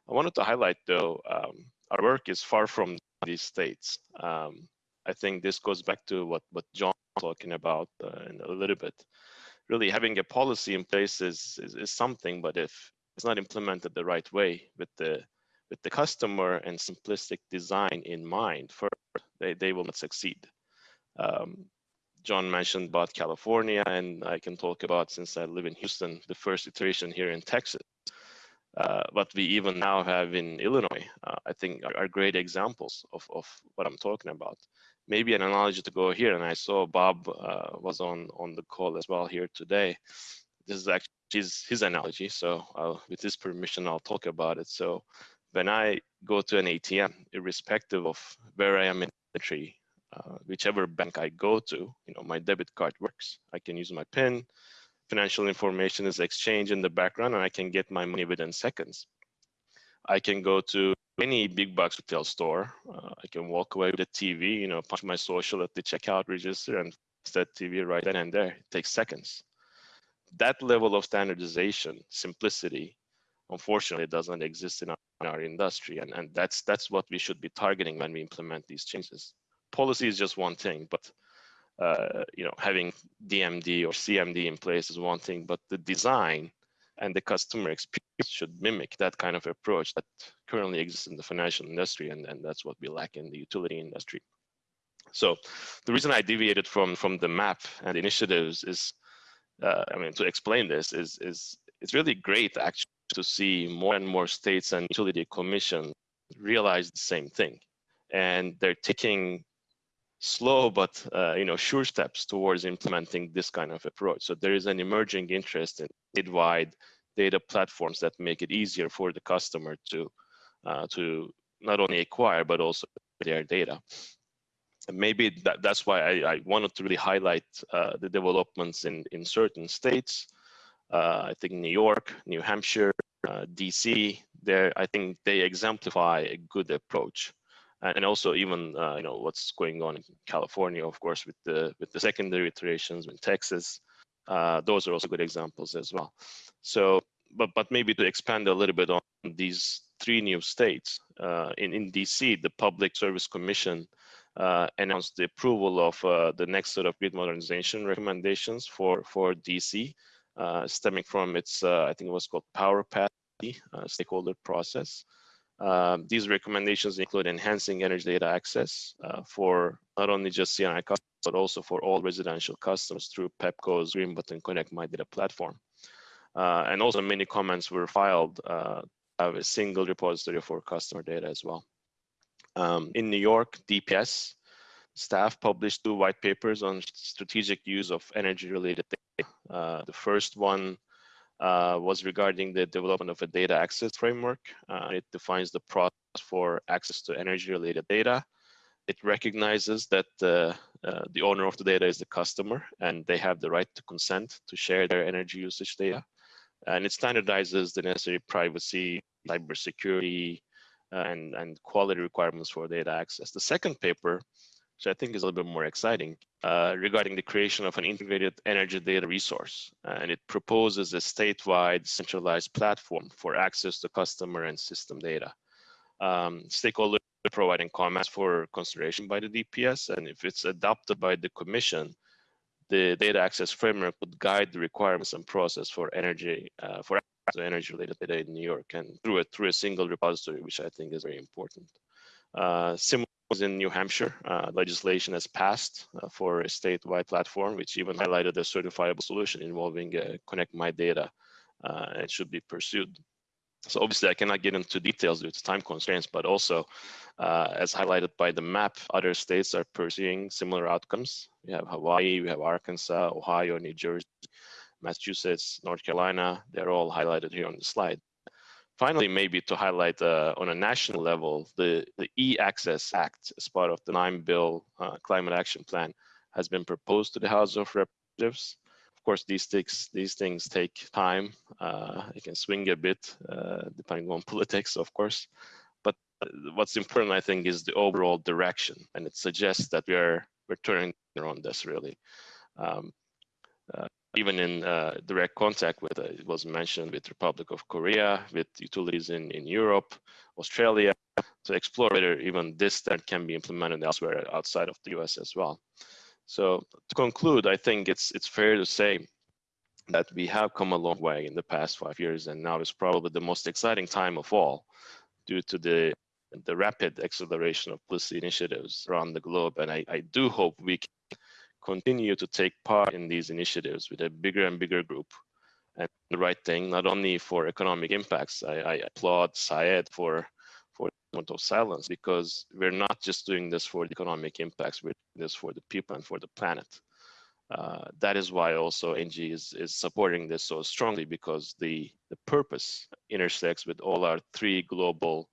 I wanted to highlight though, um, our work is far from these states. Um, I think this goes back to what, what John was talking about uh, in a little bit. Really having a policy in place is, is, is something, but if it's not implemented the right way with the with the customer and simplistic design in mind, first, they, they will not succeed. Um, John mentioned about California, and I can talk about since I live in Houston, the first iteration here in Texas. Uh, what we even now have in Illinois, uh, I think are, are, great examples of, of what I'm talking about. Maybe an analogy to go here, and I saw Bob uh, was on, on the call as well here today. This is actually his, his analogy, so with his permission, I'll talk about it. So when I go to an ATM, irrespective of where I am in the tree, uh, whichever bank I go to, you know, my debit card works. I can use my PIN, financial information is exchanged in the background and I can get my money within seconds. I can go to any big box retail store. Uh, I can walk away with a TV, you know, punch my social at the checkout register and that TV right then and there. It takes seconds. That level of standardization, simplicity, unfortunately it doesn't exist in our, in our industry. And, and that's, that's what we should be targeting when we implement these changes. Policy is just one thing, but uh, you know, having DMD or CMD in place is one thing, but the design and the customer experience should mimic that kind of approach that currently exists in the financial industry, and, and that's what we lack in the utility industry. So the reason I deviated from from the map and initiatives is, uh, I mean, to explain this is is it's really great actually to see more and more states and utility commission realize the same thing, and they're taking slow but uh, you know sure steps towards implementing this kind of approach. So there is an emerging interest in statewide data platforms that make it easier for the customer to uh, to not only acquire but also their data. And maybe that, that's why I, I wanted to really highlight uh, the developments in in certain states. Uh, I think New York, New Hampshire, uh, DC. There, I think they exemplify a good approach and also even uh, you know what's going on in California, of course, with the with the secondary iterations in Texas. Those are also good examples as well. So, but but maybe to expand a little bit on these three new states uh, in in DC, the Public Service Commission uh, announced the approval of uh, the next set of grid modernization recommendations for for DC, stemming from its I think it was called Power Path stakeholder process. Um, these recommendations include enhancing energy data access uh, for not only just C&I customers, but also for all residential customers through PEPCO's Green Button Connect My Data platform. Uh, and also many comments were filed uh, have a single repository for customer data as well. Um, in New York, DPS staff published two white papers on strategic use of energy related data. Uh, the first one uh, was regarding the development of a data access framework. Uh, it defines the process for access to energy-related data. It recognizes that the, uh, the owner of the data is the customer and they have the right to consent to share their energy usage data. And it standardizes the necessary privacy, cybersecurity, uh, and, and quality requirements for data access. The second paper which I think is a little bit more exciting, uh, regarding the creation of an integrated energy data resource. And it proposes a statewide centralized platform for access to customer and system data. Um, stakeholders providing comments for consideration by the DPS, and if it's adopted by the commission, the data access framework would guide the requirements and process for energy uh, for energy related data in New York and through it through a single repository, which I think is very important. Uh, similar in New Hampshire, uh, legislation has passed uh, for a statewide platform, which even highlighted a certifiable solution involving uh, Connect My Data. Uh, it should be pursued. So obviously I cannot get into details due to time constraints, but also uh, as highlighted by the map, other states are pursuing similar outcomes. We have Hawaii, we have Arkansas, Ohio, New Jersey, Massachusetts, North Carolina. They're all highlighted here on the slide. Finally, maybe to highlight uh, on a national level, the, the E-Access Act as part of the nine bill uh, climate action plan has been proposed to the House of Representatives. Of course, these things, these things take time. Uh, it can swing a bit uh, depending on politics, of course. But uh, what's important, I think, is the overall direction. And it suggests that we are we're turning on this really. Um, uh, even in uh, direct contact with, uh, it was mentioned with Republic of Korea, with utilities in, in Europe, Australia, to explore whether even this can be implemented elsewhere outside of the US as well. So to conclude, I think it's, it's fair to say that we have come a long way in the past five years, and now is probably the most exciting time of all due to the the rapid acceleration of policy initiatives around the globe. And I, I do hope we continue to take part in these initiatives with a bigger and bigger group and the right thing, not only for economic impacts. I, I applaud Syed for for the moment of silence because we're not just doing this for the economic impacts, we're doing this for the people and for the planet. Uh, that is why also ENGIE is, is supporting this so strongly because the, the purpose intersects with all our three global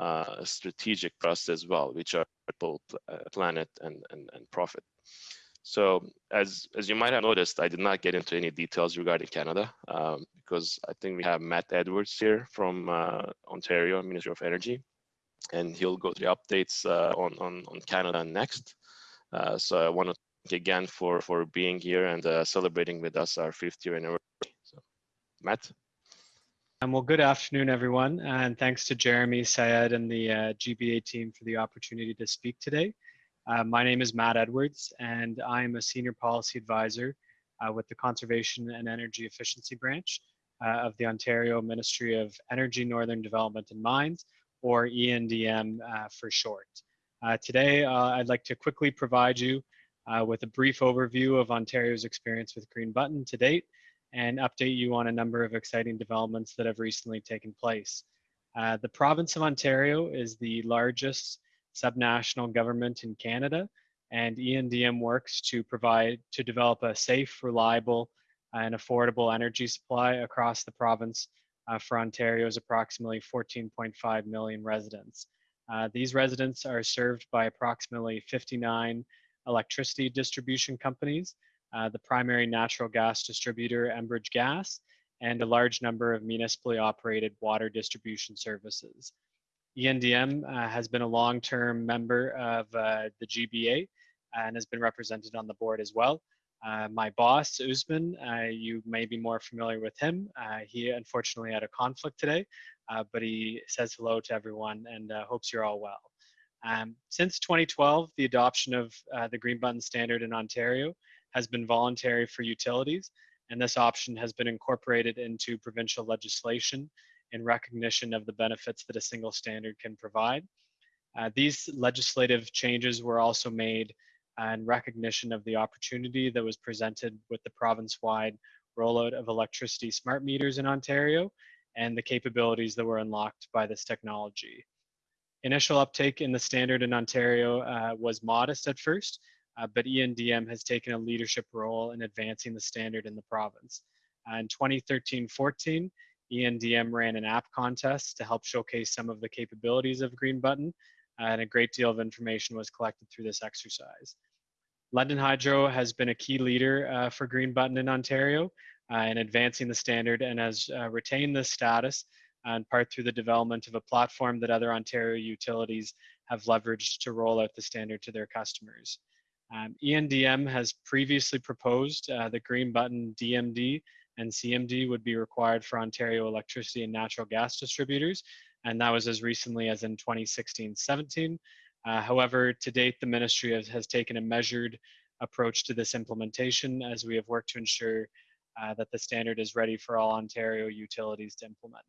uh, strategic trusts as well, which are both uh, planet and, and, and profit. So as as you might have noticed, I did not get into any details regarding Canada um, because I think we have Matt Edwards here from uh, Ontario Ministry of Energy, and he'll go through the updates uh, on, on on Canada next. Uh, so I want to thank again for for being here and uh, celebrating with us our fifth year anniversary. So, Matt. Um, well, good afternoon, everyone, and thanks to Jeremy, Syed, and the uh, GBA team for the opportunity to speak today. Uh, my name is Matt Edwards, and I'm a senior policy advisor uh, with the Conservation and Energy Efficiency Branch uh, of the Ontario Ministry of Energy, Northern Development and Mines, or ENDM uh, for short. Uh, today, I'd like to quickly provide you with a brief overview of Ontario's experience with Green Button to date, and update you on a number of exciting developments that have recently taken place. Uh, the province of Ontario is the largest subnational government in Canada, and ENDM works to provide to develop a safe, reliable, and affordable energy supply across the province uh, for Ontario's approximately 14.5 million residents. Uh, these residents are served by approximately 59 electricity distribution companies uh, the primary natural gas distributor, Enbridge Gas, and a large number of municipally operated water distribution services. ENDM uh, has been a long-term member of uh, the GBA and has been represented on the board as well. Uh, my boss, Usman, uh, you may be more familiar with him. Uh, he unfortunately had a conflict today, but he says hello to everyone and hopes you're all well. Um, since 2012, the adoption of the Green Button standard in Ontario has been voluntary for utilities, and this option has been incorporated into provincial legislation in recognition of the benefits that a single standard can provide. Uh, these legislative changes were also made in recognition of the opportunity that was presented with the province-wide rollout of electricity smart meters in Ontario and the capabilities that were unlocked by this technology. Initial uptake in the standard in Ontario uh, was modest at first, uh, but ENDM has taken a leadership role in advancing the standard in the province. Uh, in 2013-14, ENDM ran an app contest to help showcase some of the capabilities of Green Button, uh, and a great deal of information was collected through this exercise. London Hydro has been a key leader uh, for Green Button in Ontario uh, in advancing the standard and has uh, retained this status in part through the development of a platform that other Ontario utilities have leveraged to roll out the standard to their customers. Um, ENDM has previously proposed uh, that green button DMD and CMD would be required for Ontario electricity and natural gas distributors, and that was as recently as in 2016-17. Uh, however, to date, the ministry has, has, taken a measured approach to this implementation as we have worked to ensure uh, that the standard is ready for all Ontario utilities to implement.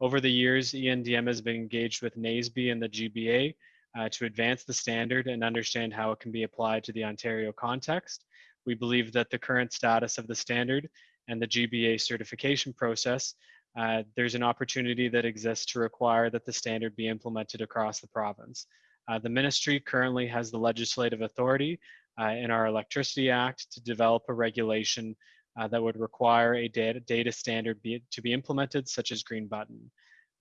Over the years, ENDM has been engaged with NAESB and the GBA uh, to advance the standard and understand how it can be applied to the Ontario context. We believe that the current status of the standard and the GBA certification process, uh, there's an opportunity that exists to require that the standard be implemented across the province. Uh, the ministry currently has the legislative authority uh, in our Electricity Act to develop a regulation uh, that would require a data, data standard be, to be implemented, such as Green Button.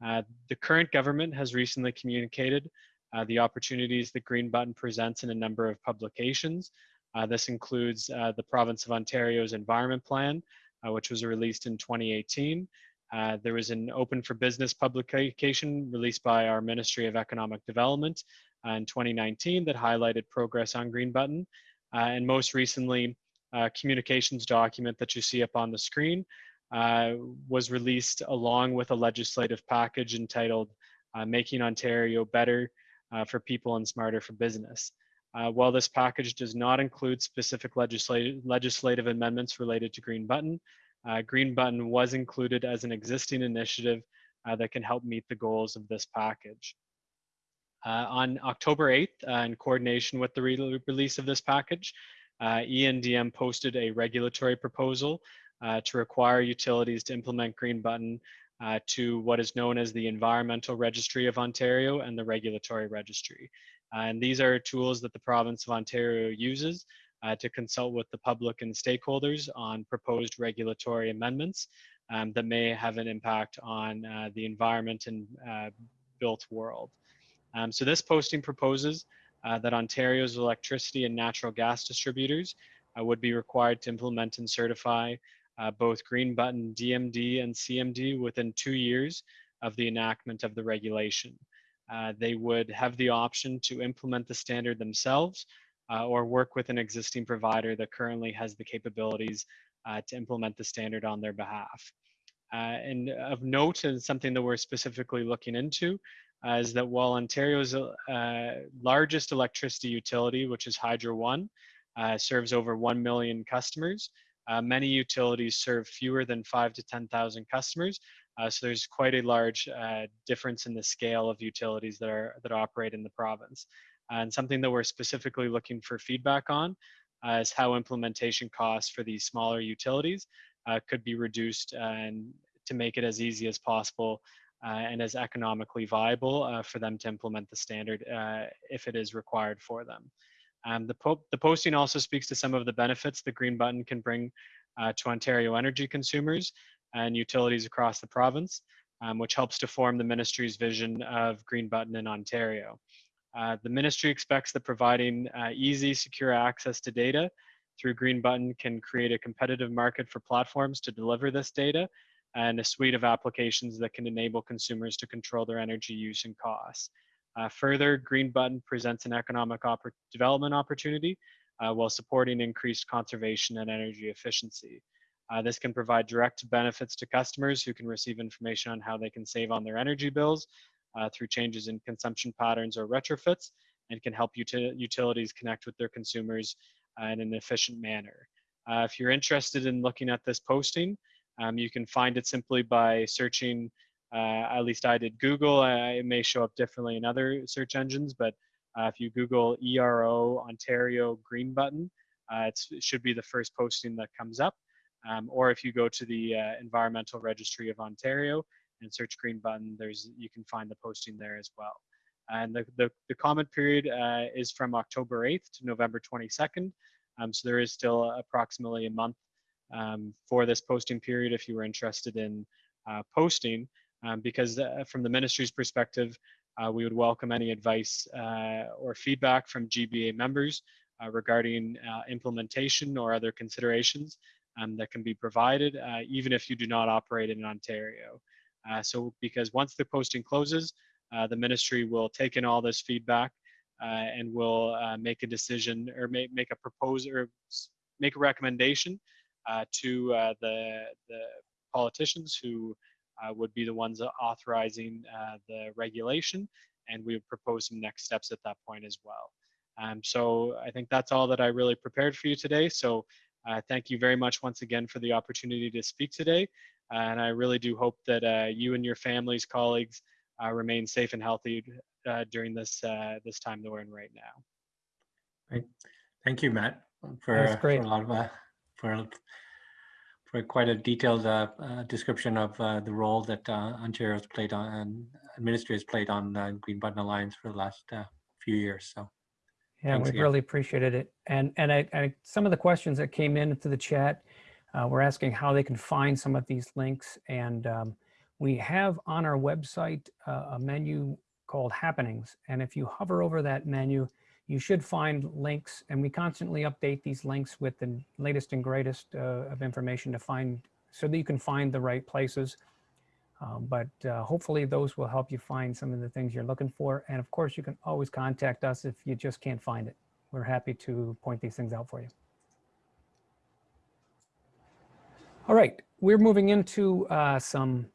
Uh, the current government has recently communicated uh, the opportunities that Green Button presents in a number of publications. This includes the Province of Ontario's Environment Plan, which was released in 2018. Uh, there was an open for business publication released by our Ministry of Economic Development uh, in 2019 that highlighted progress on Green Button. and most recently, a communications document that you see up on the screen was released along with a legislative package entitled Making Ontario Better uh, for people and smarter for business. Uh, while this package does not include specific legislative, legislative amendments related to Green Button, uh, Green Button was included as an existing initiative uh, that can help meet the goals of this package. Uh, on October 8th, uh, in coordination with the re release of this package, ENDM posted a regulatory proposal to require utilities to implement Green Button uh, to what is known as the Environmental Registry of Ontario and the Regulatory Registry. Uh, and these are tools that the province of Ontario uses uh, to consult with the public and stakeholders on proposed regulatory amendments um, that may have an impact on uh, the environment and uh, built world. Um, so this posting proposes uh, that Ontario's electricity and natural gas distributors uh, would be required to implement and certify both Green Button DMD and CMD within two years of the enactment of the regulation. Uh, they would have the option to implement the standard themselves uh, or work with an existing provider that currently has the capabilities uh, to implement the standard on their behalf. Uh, and of note, and something that we're specifically looking into, uh, is that while Ontario's largest electricity utility, which is Hydro One, serves over 1 million customers, many utilities serve fewer than five to 10,000 customers, so there's quite a large uh, difference in the scale of utilities that are that operate in the province. And something that we're specifically looking for feedback on uh, is how implementation costs for these smaller utilities uh, could be reduced and to make it as easy as possible uh, and as economically viable uh, for them to implement the standard if it is required for them. Um, the, po the posting also speaks to some of the benefits the green button can bring to Ontario energy consumers and utilities across the province, um, which helps to form the ministry's vision of Green Button in Ontario. Uh, the ministry expects that providing uh, easy, secure access to data through Green Button can create a competitive market for platforms to deliver this data and a suite of applications that can enable consumers to control their energy use and costs. Uh, further, Green Button presents an economic development opportunity uh, while supporting increased conservation and energy efficiency. Uh, this can provide direct benefits to customers who can receive information on how they can save on their energy bills uh, through changes in consumption patterns or retrofits and can help uti utilities connect with their consumers uh, in an efficient manner. Uh, if you're interested in looking at this posting, um, you can find it simply by searching, uh, at least I did Google, uh, it may show up differently in other search engines, but if you Google ERO Ontario Green Button, it should be the first posting that comes up. Um, or if you go to the uh, Environmental Registry of Ontario and search Green Button, there's you can find the posting there as well. And the, the, the comment period uh, is from October 8th to November 22nd. Um, so there is still approximately a month um, for this posting period if you were interested in uh, posting. Um, because uh, from the ministry's perspective, uh, we would welcome any advice uh, or feedback from GBA members regarding implementation or other considerations um, that can be provided, uh, even if you do not operate in Ontario. Uh, so because once the posting closes, uh, the ministry will take in all this feedback uh, and will uh, make a decision or make, make a proposal or make a recommendation to the, the politicians who would be the ones authorizing the regulation and we would propose some next steps at that point as well. Um, so I think that's all that I really prepared for you today. So thank you very much once again for the opportunity to speak today. Uh, and I really do hope that uh, you and your families, colleagues, uh, remain safe and healthy uh, during this uh, this time that we're in right now. Great. Thank you, Matt, for, great. for a lot of for for quite a detailed description of the role that Ontario's played on and ministry has played on the Green Button Alliance for the last few years. So Yeah, Thanks we again. really appreciated it. And and I, I some of the questions that came in to the chat uh, were asking how they can find some of these links. And um, we have on our website uh, a menu called Happenings. And if you hover over that menu, you should find links. And we constantly update these links with the latest and greatest uh, of information to find so that you can find the right places. Um, but uh, hopefully those will help you find some of the things you're looking for. And of course, you can always contact us if you just can't find it. We're happy to point these things out for you. All right, we're moving into uh, some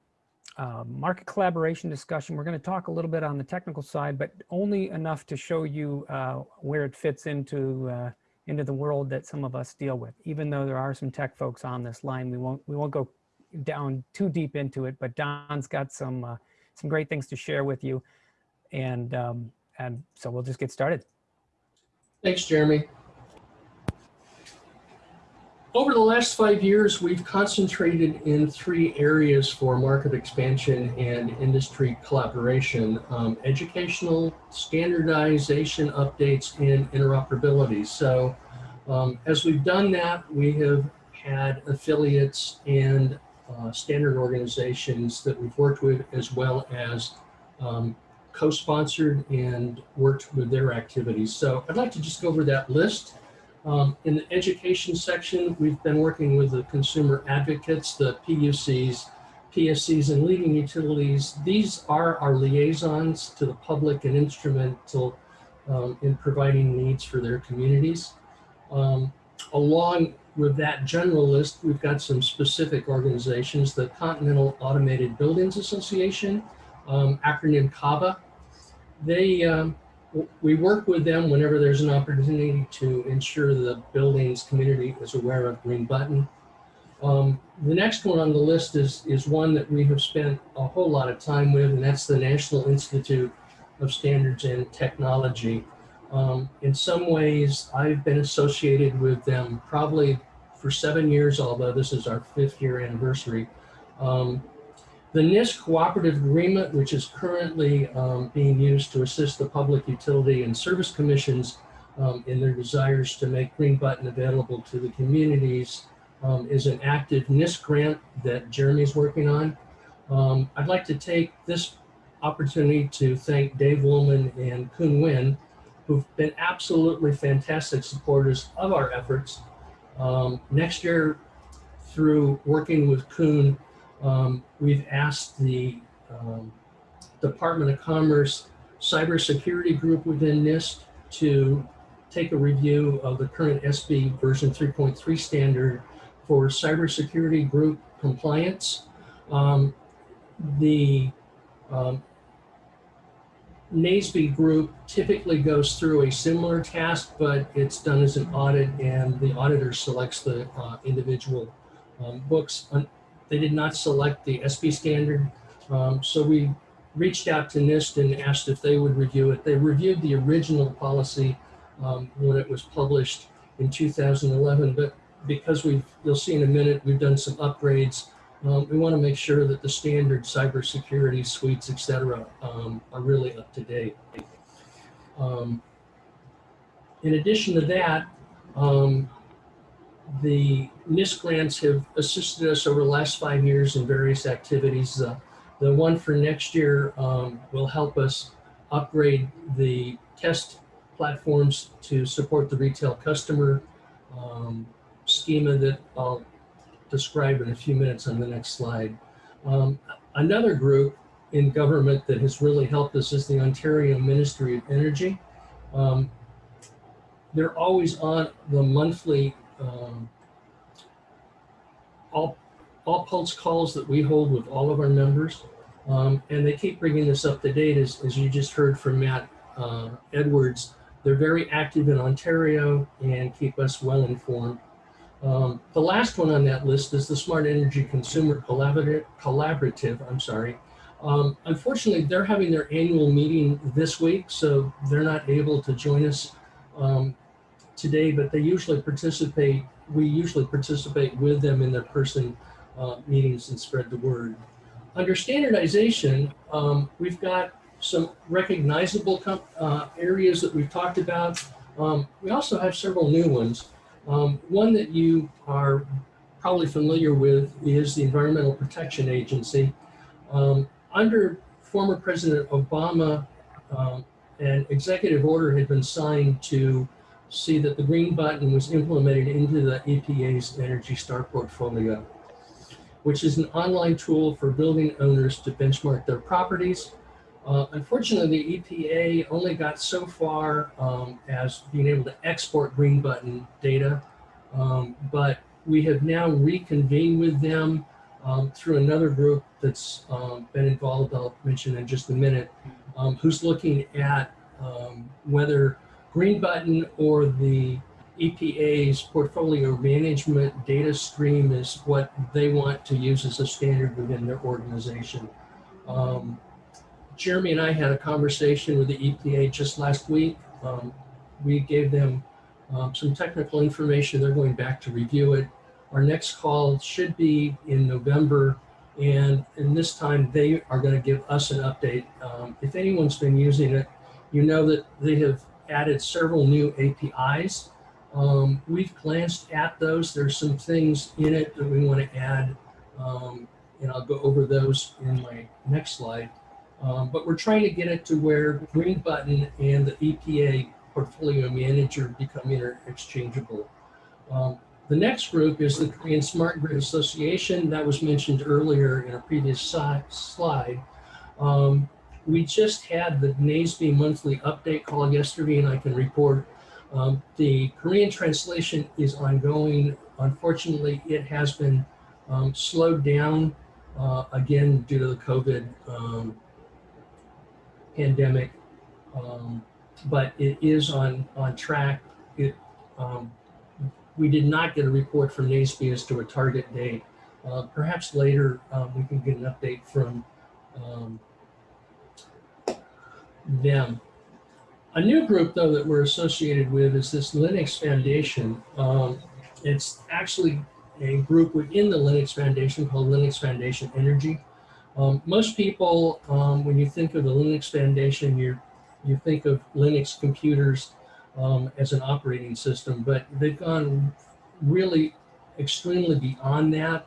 uh, market collaboration discussion. We're going to talk a little bit on the technical side, but only enough to show you uh, where it fits into uh, into the world that some of us deal with. Even though there are some tech folks on this line, we won't we won't go down too deep into it, but Don's got some uh, some great things to share with you, and um, and so we'll just get started. Thanks, Jeremy. Over the last five years, we've concentrated in three areas for market expansion and industry collaboration, um, educational, standardization updates, and interoperability. So um, as we've done that, we have had affiliates and uh, standard organizations that we've worked with, as well as um, co-sponsored and worked with their activities. So I'd like to just go over that list. Um, in the education section, we've been working with the consumer advocates, the PUCs, PSCs, and leading utilities. These are our liaisons to the public and instrumental um, in providing needs for their communities. Um, along with that general list, we've got some specific organizations, the Continental Automated Buildings Association, um, acronym CABA. They, um, we work with them whenever there's an opportunity to ensure the buildings community is aware of Green Button. Um, the next one on the list is, is one that we have spent a whole lot of time with, and that's the National Institute of Standards and Technology. Um, in some ways, I've been associated with them probably for seven years, although this is our fifth year anniversary. Um, the NIST Cooperative Agreement, which is currently um, being used to assist the Public Utility and Service Commissions um, in their desires to make Green Button available to the communities, um, is an active NIST grant that Jeremy's working on. Um, I'd like to take this opportunity to thank Dave Wollman and Kun Win, who've been absolutely fantastic supporters of our efforts. Um, next year, through working with Kuhn, um, we've asked the um, Department of Commerce cybersecurity group within NIST to take a review of the current SB version 3.3 standard for cybersecurity group compliance. Um, the um, NAESB group typically goes through a similar task, but it's done as an audit and the auditor selects the uh, individual um, books. They did not select the SB standard. Um, So we reached out to NIST and asked if they would review it. They reviewed the original policy um, when it was published in 2011, but because we've, you'll see in a minute, we've done some upgrades um, we want to make sure that the standard cybersecurity suites, et cetera, um, are really up to date. Um, in addition to that, um, the NIST grants have assisted us over the last five years in various activities. Uh, the one for next year um, will help us upgrade the test platforms to support the retail customer um, schema that I'll describe in a few minutes on the next slide. Um, another group in government that has really helped us is the Ontario Ministry of Energy. Um, they're always on the monthly um, all, all pulse calls that we hold with all of our members. Um, and they keep bringing this up to date, as, as you just heard from Matt uh, Edwards. They're very active in Ontario and keep us well informed. Um, the last one on that list is the Smart Energy Consumer Collaborative. Collaborative I'm sorry. Um, unfortunately, they're having their annual meeting this week, so they're not able to join us um, today. But they usually participate. We usually participate with them in their person uh, meetings and spread the word. Under standardization, um, we've got some recognizable uh, areas that we've talked about. Um, we also have several new ones. Um, one that you are probably familiar with is the Environmental Protection Agency. Um, under former President Obama, um, an executive order had been signed to see that the green button was implemented into the EPA's Energy Star portfolio, which is an online tool for building owners to benchmark their properties uh, unfortunately, the EPA only got so far um, as being able to export green button data, um, but we have now reconvened with them um, through another group that's um, been involved, I'll mention in just a minute, um, who's looking at um, whether green button or the EPA's portfolio management data stream is what they want to use as a standard within their organization. Um, Jeremy and I had a conversation with the EPA just last week. Um, we gave them um, some technical information. They're going back to review it. Our next call should be in November. And in this time, they are going to give us an update. Um, if anyone's been using it, you know that they have added several new APIs. Um, we've glanced at those. There's some things in it that we want to add. Um, and I'll go over those in my next slide. Um, but we're trying to get it to where Green Button and the EPA portfolio manager become interchangeable. Um, the next group is the Korean Smart Grid Association that was mentioned earlier in a previous si- slide. Um, we just had the NAESB monthly update call yesterday, and I can report um, the Korean translation is ongoing. Unfortunately, it has been um, slowed down uh, again due to the COVID um, pandemic, um, but it is on on track. It um, we did not get a report from NAESB as to a target date. Uh, perhaps later um, we can get an update from um, them. A new group, though, that we're associated with is this Linux Foundation. Um, it's actually a group within the Linux Foundation called Linux Foundation Energy. Um, most people, um, when you think of the Linux Foundation, you you think of Linux computers um, as an operating system, but they've gone really extremely beyond that.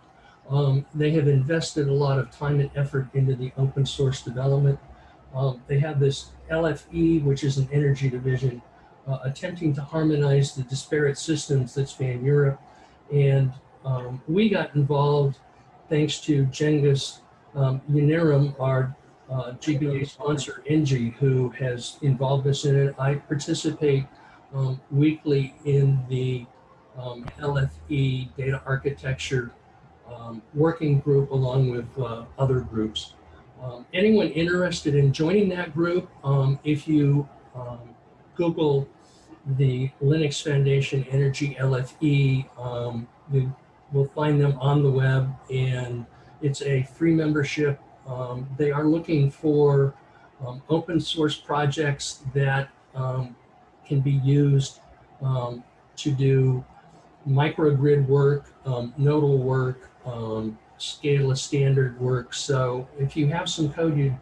Um, they have invested a lot of time and effort into the open source development. Um, they have this LFE, which is an energy division, uh, attempting to harmonize the disparate systems that span Europe. And um, we got involved thanks to Cengiz um, our uh, GBA sponsor, ENGIE, who has involved us in it. I participate um, weekly in the um, LFE data architecture um, working group along with uh, other groups. Um, anyone interested in joining that group, um, if you um, Google the Linux Foundation Energy LFE, you will find them on the web and it's a free membership. Um, they are looking for um, open source projects that can be used to do microgrid work, nodal work, um, scale a standard work. So if you have some code you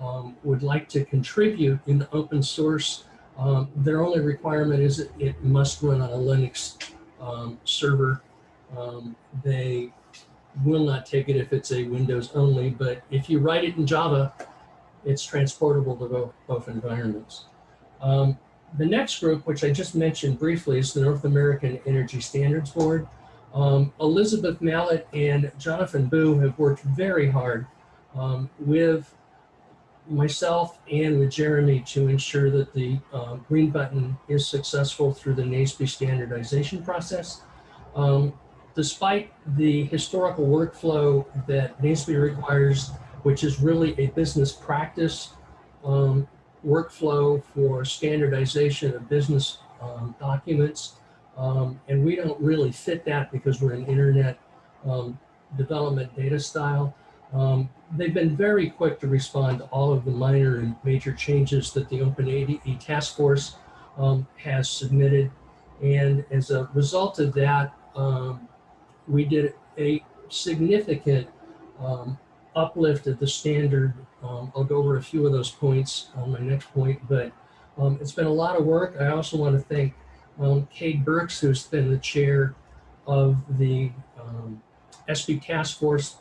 um, would like to contribute in the open source, um, their only requirement is that it must run on a Linux um, server. Um, they will not take it if it's a Windows only, but if you write it in Java, it's transportable to both, both environments. Um, the next group, which I just mentioned briefly, is the North American Energy Standards Board. Um, Elizabeth Mallett and Jonathan Booe have worked very hard um, with myself and with Jeremy to ensure that the uh, green button is successful through the NAESB standardization process. Um, despite the historical workflow that NAESB requires, which is really a business practice um, workflow for standardization of business um, documents, um, and we don't really fit that because we're an internet um, development data style. Um, they've been very quick to respond to all of the minor and major changes that the OpenADE task force um, has submitted. And as a result of that, um, we did a significant um, uplift of the standard. I'll go over a few of those points on my next point, but it's been a lot of work. I also want to thank um, Kate Burks, who's been the chair of the um, SB Task Force.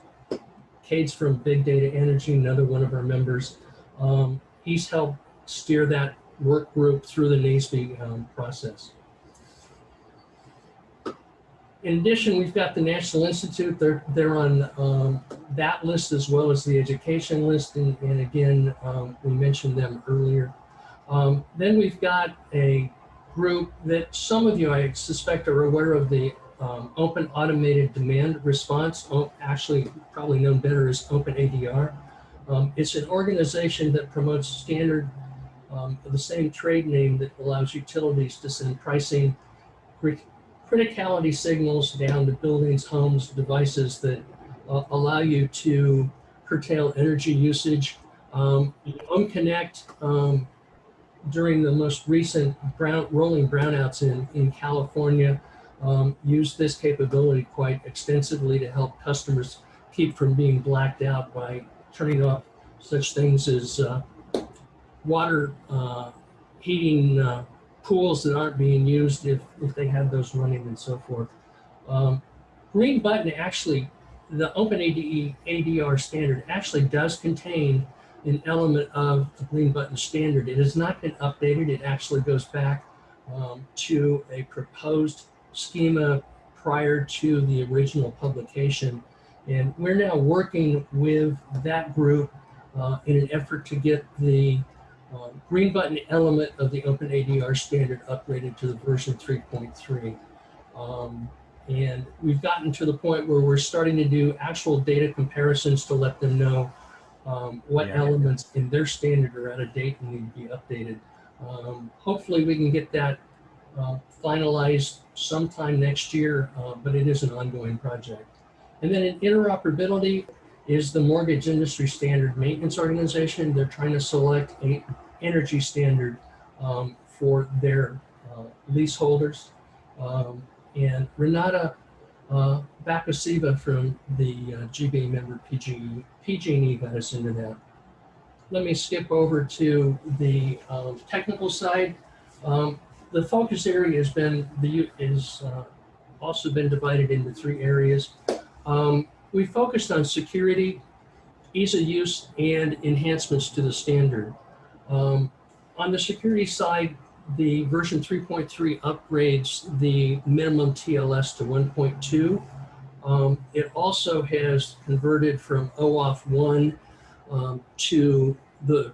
Kate's from Big Data Energy, another one of our members. Um, he's helped steer that work group through the NAESB um, process. In addition, we've got the National Institute. They're, they're on um, that list as well as the education list. And, and again, um, we mentioned them earlier. Um, then we've got a group that some of you, I suspect, are aware of the um, Open Automated Demand Response, actually probably known better as OpenADR. Um, it's an organization that promotes standard, um, the same trade name that allows utilities to send pricing criticality signals down to buildings, homes, devices that uh, allow you to curtail energy usage. Um, um, during the most recent brown, rolling brownouts in, in California, um, used this capability quite extensively to help customers keep from being blacked out by turning off such things as uh, water uh, heating uh, pools that aren't being used if, if they have those running and so forth. Um, green button actually, the OpenADE ADR standard actually does contain an element of the Green Button standard. It has not been updated. It actually goes back um, to a proposed schema prior to the original publication. And we're now working with that group uh, in an effort to get the uh, green button element of the Open ADR standard upgraded to the version 3.3. Um, and we've gotten to the point where we're starting to do actual data comparisons to let them know um, what Yeah. elements in their standard are out of date and need to be updated. Um, hopefully we can get that uh, finalized sometime next year, uh, but it is an ongoing project. And then in interoperability is the Mortgage Industry Standard Maintenance Organization. They're trying to select an energy standard um, for their uh, leaseholders. Um, and Renata uh, Bakasiva from the uh, GBA member PG, PG&E got us into that. Let me skip over to the um, technical side. Um, the focus area has been the is uh, also been divided into three areas. Um, we focused on security, ease of use, and enhancements to the standard. Um, on the security side, the version 3.3 upgrades the minimum TLS to 1.2. Um, it also has converted from OAuth 1 um, to the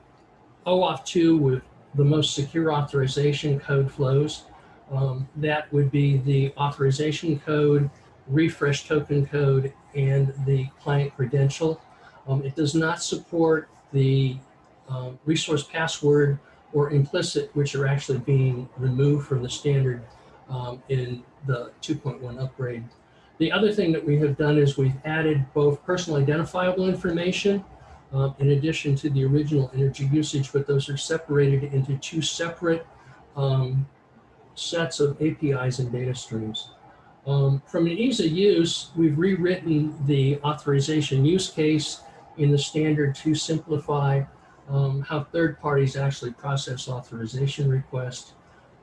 OAuth 2 with the most secure authorization code flows. Um, that would be the authorization code, refresh token code, and the client credential. Um, it does not support the uh, resource password or implicit, which are actually being removed from the standard um, in the 2.1 upgrade. The other thing that we have done is we've added both personal identifiable information um, in addition to the original energy usage, but those are separated into two separate um, sets of APIs and data streams. Um, from an ease of use, we've rewritten the authorization use case in the standard to simplify um, how third parties actually process authorization requests.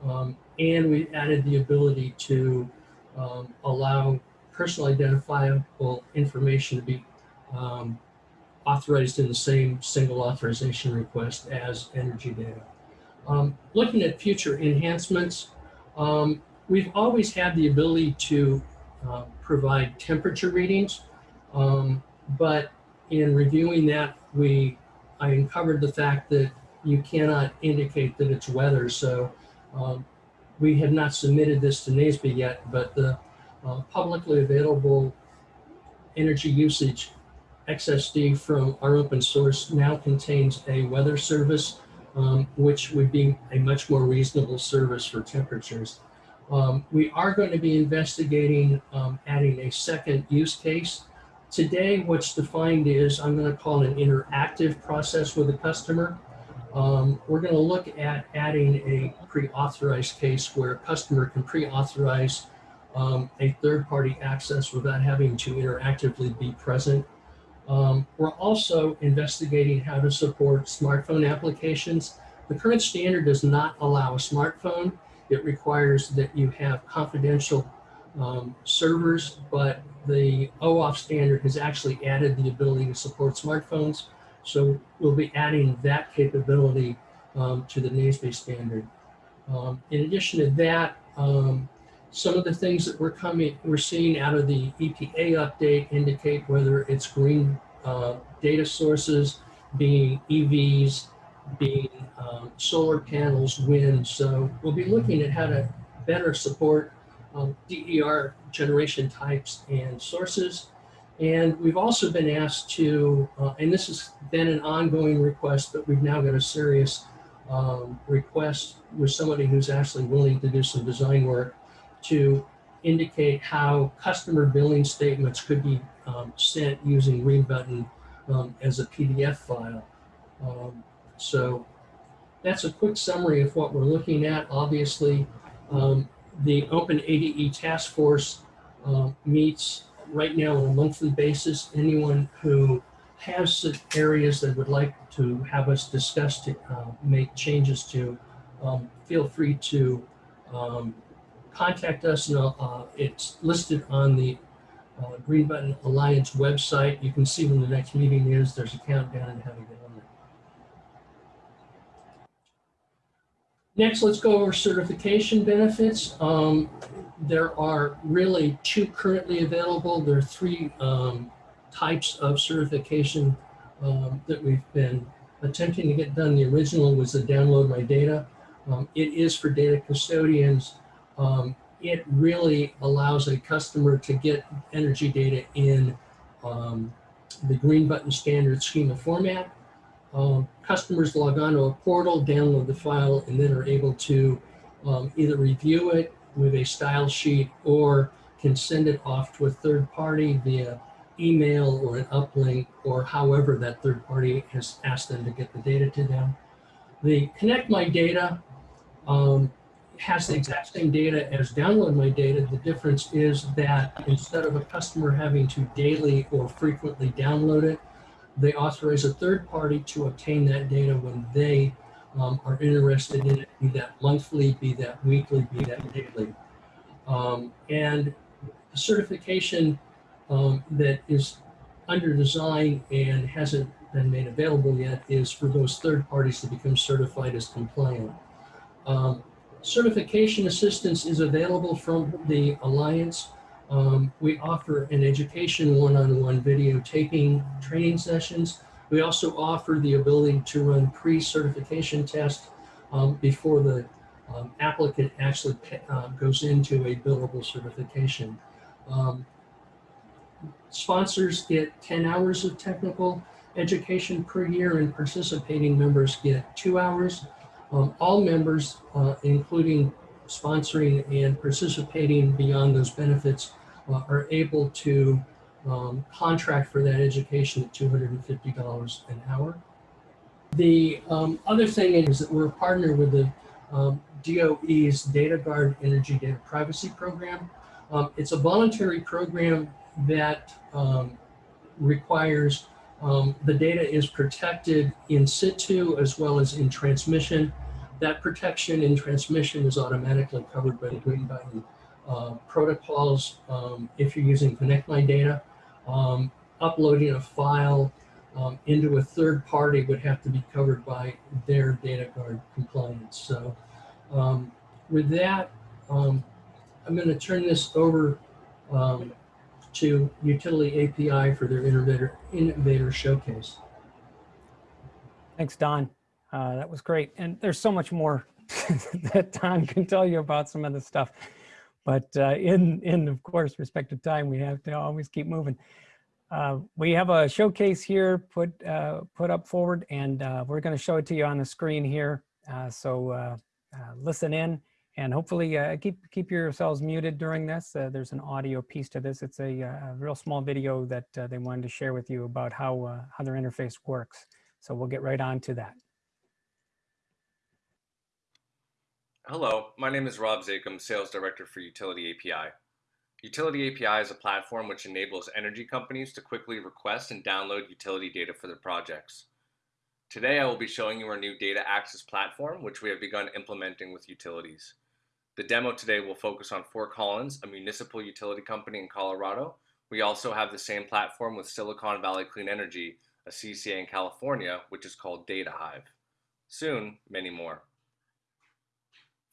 Um, and we added the ability to um, allow personal identifiable information to be um, authorized in the same single authorization request as energy data. Um, looking at future enhancements, um, we've always had the ability to uh, provide temperature readings, um, but in reviewing that, we I uncovered the fact that you cannot indicate that it's weather. So um, we have not submitted this to NAESB yet, but the uh, publicly available energy usage XSD from our open source now contains a weather service, um, which would be a much more reasonable service for temperatures. Um, we are going to be investigating um, adding a second use case. Today, what's defined is I'm going to call an interactive process with a customer. Um, we're going to look at adding a pre-authorized case where a customer can pre-authorize um, a third-party access without having to interactively be present. Um, we're also investigating how to support smartphone applications. The current standard does not allow a smartphone. It requires that you have confidential um, servers, but the OAuth standard has actually added the ability to support smartphones. So we'll be adding that capability um, to the NAESB standard. Um, in addition to that, um, some of the things that we're coming, we're seeing out of the EPA update indicate whether it's green uh, data sources, being EVs, being um, solar panels, wind. So we'll be looking at how to better support um, DER generation types and sources. And we've also been asked to, uh, and this has been an ongoing request, but we've now got a serious um, request with somebody who's actually willing to do some design work to indicate how customer billing statements could be um, sent using Green Button um, as a PDF file. Um, so that's a quick summary of what we're looking at. Obviously, um, the Open ADE Task Force uh, meets right now on a monthly basis. Anyone who has areas that would like to have us discuss to uh, make changes to, um, feel free to um, contact us. And uh, it's listed on the uh, Green Button Alliance website. You can see when the next meeting is. There's a countdown and how to get on there. Next, let's go over certification benefits. Um, there are really two currently available. There are three um, types of certification um, that we've been attempting to get done. The original was the download my data. Um, it is for data custodians. Um, it really allows a customer to get energy data in um, the green button standard schema format. Um, customers log on to a portal, download the file, and then are able to um, either review it with a style sheet or can send it off to a third party via email or an uplink or however that third party has asked them to get the data to them. The Connect My Data um, has the exact same data as Download My Data. The difference is that instead of a customer having to daily or frequently download it, they authorize a third party to obtain that data when they um, are interested in it, be that monthly, be that weekly, be that daily. Um, and the certification um, that is under design and hasn't been made available yet is for those third parties to become certified as compliant. Um, certification assistance is available from the Alliance. Um, we offer an education one-on-one video taping training sessions. We also offer the ability to run pre-certification tests um, before the um, applicant actually uh, goes into a billable certification. Um, sponsors get 10 hours of technical education per year and participating members get two hours. Um, all members, uh, including sponsoring and participating beyond those benefits, uh, are able to um, contract for that education at $250 an hour. The um, other thing is that we're a partner with the um, DOE's Data Guard Energy Data Privacy Program. Um, it's a voluntary program that um, requires um, the data is protected in situ as well as in transmission. That protection in transmission is automatically covered by the Green Button uh, protocols. Um, if you're using Connect My Data, um, uploading a file um, into a third party would have to be covered by their data guard compliance. So um, with that, um, I'm going to turn this over um, to Utility API for their innovator, innovator showcase. Thanks, Don. Uh, that was great. And there's so much more that Tom can tell you about some of the stuff. But uh, in, in, of course, respect to time, we have to always keep moving. Uh, we have a showcase here put, uh, put up forward, and uh, we're going to show it to you on the screen here. Uh, so listen in and hopefully keep, keep yourselves muted during this. there's an audio piece to this. It's a, a real small video that they wanted to share with you about how, how their interface works. So we'll get right on to that. Hello, my name is Rob Zakum, Sales Director for Utility API. Utility API is a platform which enables energy companies to quickly request and download utility data for their projects. Today I will be showing you our new data access platform, which we have begun implementing with utilities. The demo today will focus on Fort Collins, a municipal utility company in Colorado. We also have the same platform with Silicon Valley Clean Energy, a CCA in California, which is called Data Hive. Soon, many more.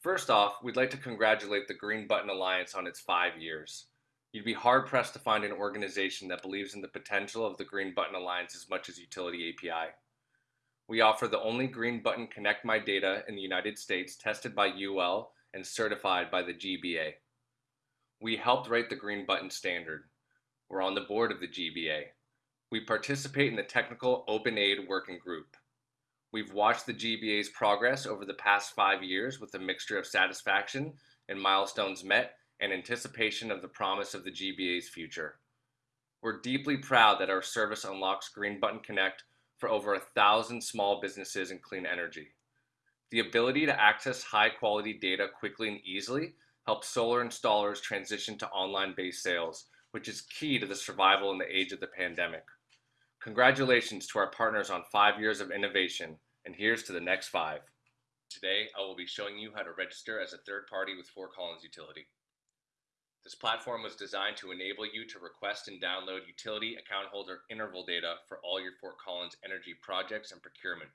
First off, we'd like to congratulate the Green Button Alliance on its five years. You'd be hard pressed to find an organization that believes in the potential of the Green Button Alliance as much as Utility API. We offer the only Green Button Connect My Data in the United States tested by UL and certified by the GBA. We helped write the Green Button standard. We're on the board of the GBA. We participate in the Technical OpenADE Working Group. We've watched the GBA's progress over the past five years with a mixture of satisfaction and milestones met and anticipation of the promise of the GBA's future. We're deeply proud that our service unlocks Green Button Connect for over a thousand small businesses in clean energy. The ability to access high quality data quickly and easily helps solar installers transition to online based sales, which is key to the survival in the age of the pandemic. Congratulations to our partners on five years of innovation and here's to the next five. Today, I will be showing you how to register as a third party with Fort Collins Utility. This platform was designed to enable you to request and download utility account holder interval data for all your Fort Collins energy projects and procurement.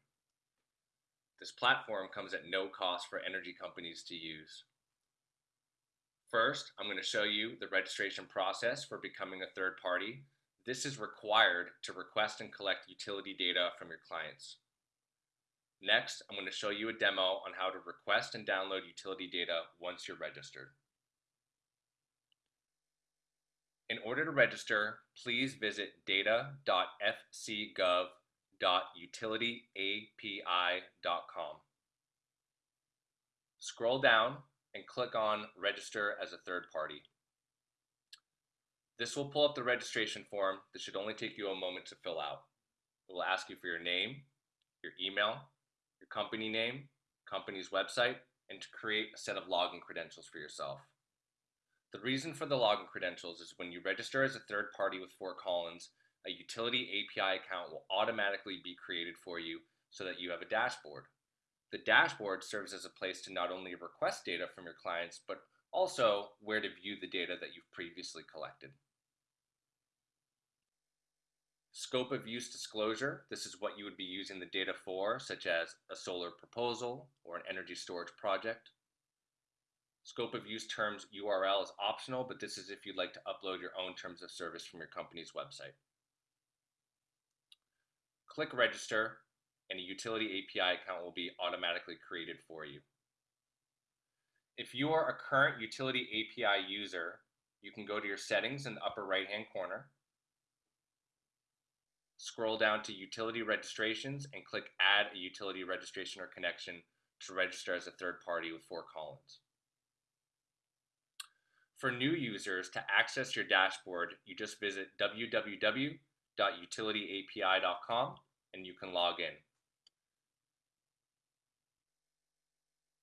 This platform comes at no cost for energy companies to use. First, I'm going to show you the registration process for becoming a third party. This is required to request and collect utility data from your clients. Next, I'm going to show you a demo on how to request and download utility data once you're registered. In order to register, please visit data.fcgov.utilityapi.com. Scroll down and click on Register as a third party. This will pull up the registration form that should only take you a moment to fill out. It will ask you for your name, your email, your company name, company's website, and to create a set of login credentials for yourself. The reason for the login credentials is when you register as a third party with Fort Collins, a utility API account will automatically be created for you so that you have a dashboard. The dashboard serves as a place to not only request data from your clients, but also where to view the data that you've previously collected. Scope of use disclosure, this is what you would be using the data for, such as a solar proposal or an energy storage project. Scope of use terms URL is optional, but this is if you'd like to upload your own terms of service from your company's website. Click register and a utility API account will be automatically created for you. If you are a current utility API user, you can go to your settings in the upper right hand corner, scroll down to utility registrations and click add a utility registration or connection to register as a third party with Fort Collins. For new users, to access your dashboard, you just visit www.utilityapi.com and you can log in.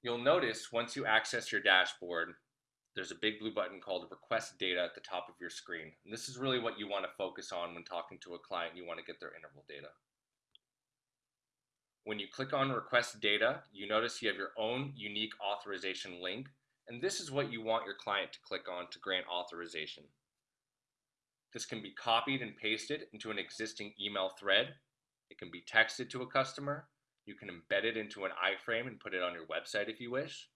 You'll notice once you access your dashboard, there's a big blue button called request data at the top of your screen. And this is really what you want to focus on when talking to a client. You want to get their interval data. When you click on request data, you notice you have your own unique authorization link. And this is what you want your client to click on to grant authorization. This can be copied and pasted into an existing email thread. It can be texted to a customer. You can embed it into an iframe and put it on your website if you wish.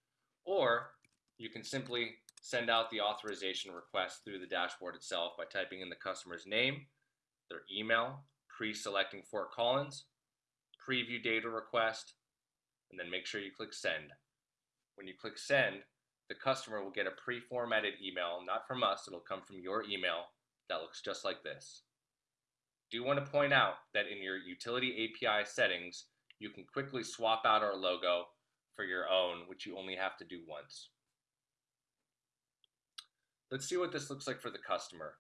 Or you can simply send out the authorization request through the dashboard itself by typing in the customer's name, their email, pre-selecting Fort Collins, preview data request, and then make sure you click send. When you click send, the customer will get a pre-formatted email, not from us, it'll come from your email that looks just like this. Do want to point out that in your utility API settings, you can quickly swap out our logo for your own, which you only have to do once. Let's see what this looks like for the customer.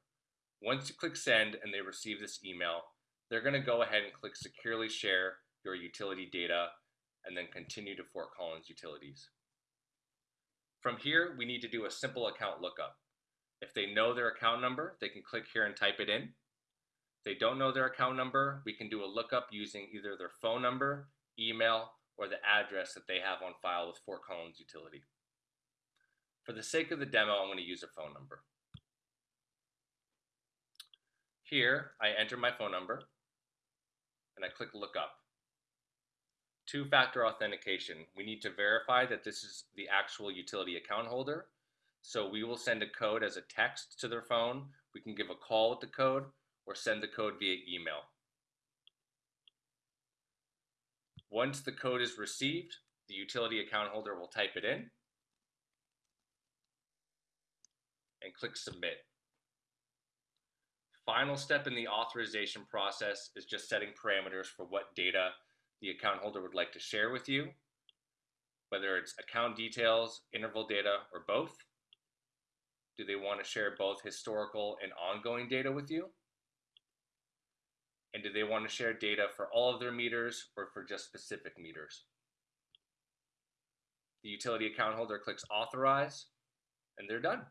Once you click send and they receive this email, they're going to go ahead and click securely share your utility data and then continue to Fort Collins utilities. From here, we need to do a simple account lookup. If they know their account number, they can click here and type it in. If they don't know their account number, we can do a lookup using either their phone number, email, or the address that they have on file with Fort Collins Utility. For the sake of the demo, I'm going to use a phone number. Here, I enter my phone number and I click look up. Two-factor authentication. We need to verify that this is the actual utility account holder. So we will send a code as a text to their phone. We can give a call with the code or send the code via email. Once the code is received, the utility account holder will type it in and click submit. Final step in the authorization process is just setting parameters for what data the account holder would like to share with you, whether it's account details, interval data, or both. Do they want to share both historical and ongoing data with you? And do they want to share data for all of their meters or for just specific meters? The utility account holder clicks authorize and they're done.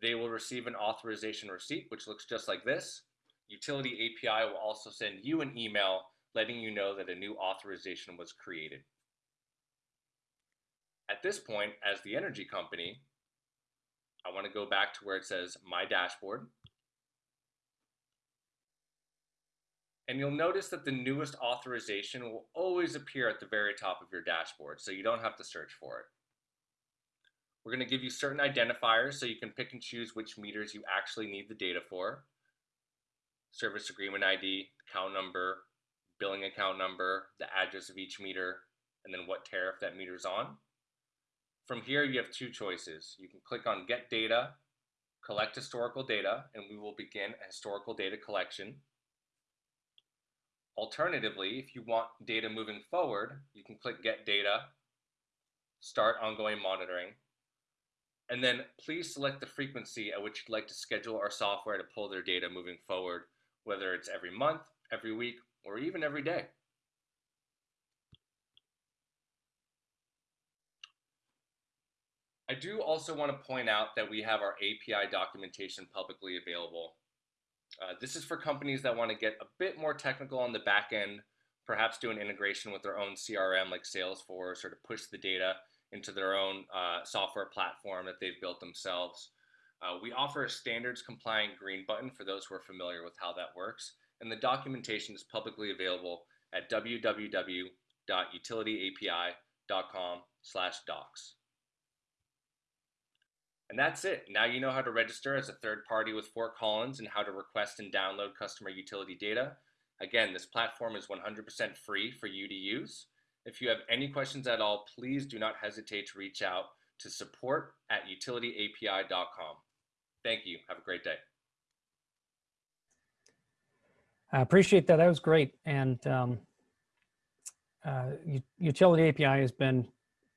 They will receive an authorization receipt, which looks just like this. Utility API will also send you an email letting you know that a new authorization was created. At this point, as the energy company, I want to go back to where it says My Dashboard. And you'll notice that the newest authorization will always appear at the very top of your dashboard, so you don't have to search for it. We're going to give you certain identifiers so you can pick and choose which meters you actually need the data for. Service agreement ID, account number, billing account number, the address of each meter, and then what tariff that meter's on. From here, you have two choices. You can click on Get Data, Collect Historical Data, and we will begin a historical data collection. Alternatively, if you want data moving forward, you can click Get Data, Start Ongoing Monitoring, and then please select the frequency at which you'd like to schedule our software to pull their data moving forward, whether it's every month, every week, or even every day. I do also want to point out that we have our API documentation publicly available. Uh, this is for companies that want to get a bit more technical on the back end, perhaps do an integration with their own CRM like Salesforce or to push the data into their own uh, software platform that they've built themselves. Uh, we offer a standards compliant green button for those who are familiar with how that works. And the documentation is publicly available at www.utilityapi.com slash docs. And that's it. Now you know how to register as a third party with Fort Collins and how to request and download customer utility data. Again, this platform is 100% free for you to use. If you have any questions at all, please do not hesitate to reach out to support at utilityapi.com. Thank you. Have a great day. I appreciate that. That was great. And um, uh, Utility API has been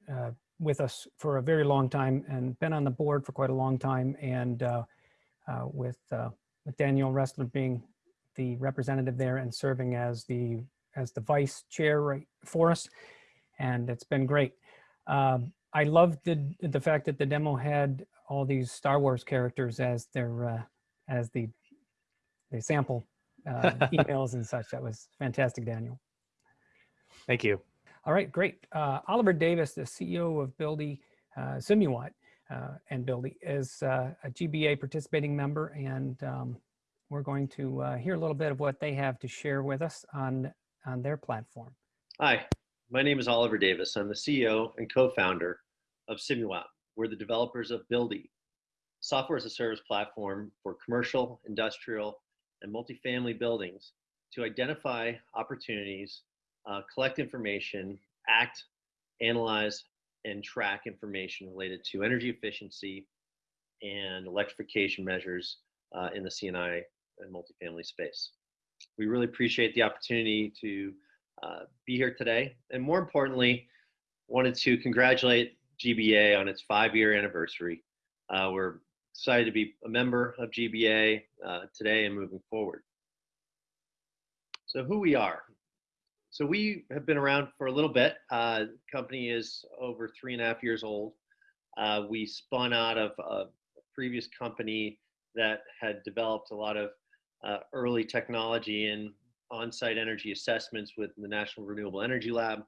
uh, with us for a very long time and been on the board for quite a long time. And uh, uh, with, uh, with Daniel Roesler being the representative there and serving as the as the vice chair right for us. And it's been great. Um, I loved the the fact that the demo had all these Star Wars characters as their uh, as the the sample uh, emails and such. That was fantastic, Daniel. Thank you. All right, great. Uh, Oliver Davis, the CEO of Buildee uh, Simuwatt uh, and Buildee, is uh, a GBA participating member, and um, we're going to uh, hear a little bit of what they have to share with us on, on their platform. Hi, my name is Oliver Davis. I'm the CEO and co-founder of Simuwatt. We're the developers of Buildee, software as a service platform for commercial, industrial, and multifamily buildings to identify opportunities uh, collect information, act, analyze, and track information related to energy efficiency and electrification measures uh, in the C&I and multifamily space. We really appreciate the opportunity to uh, be here today. And more importantly, wanted to congratulate GBA on its five-year anniversary. Uh, we're excited to be a member of GBA uh, today and moving forward. So who we are. So we have been around for a little bit. Uh, company is over three and a half years old. Uh, we spun out of a previous company that had developed a lot of uh, early technology in on-site energy assessments with the National Renewable Energy Lab.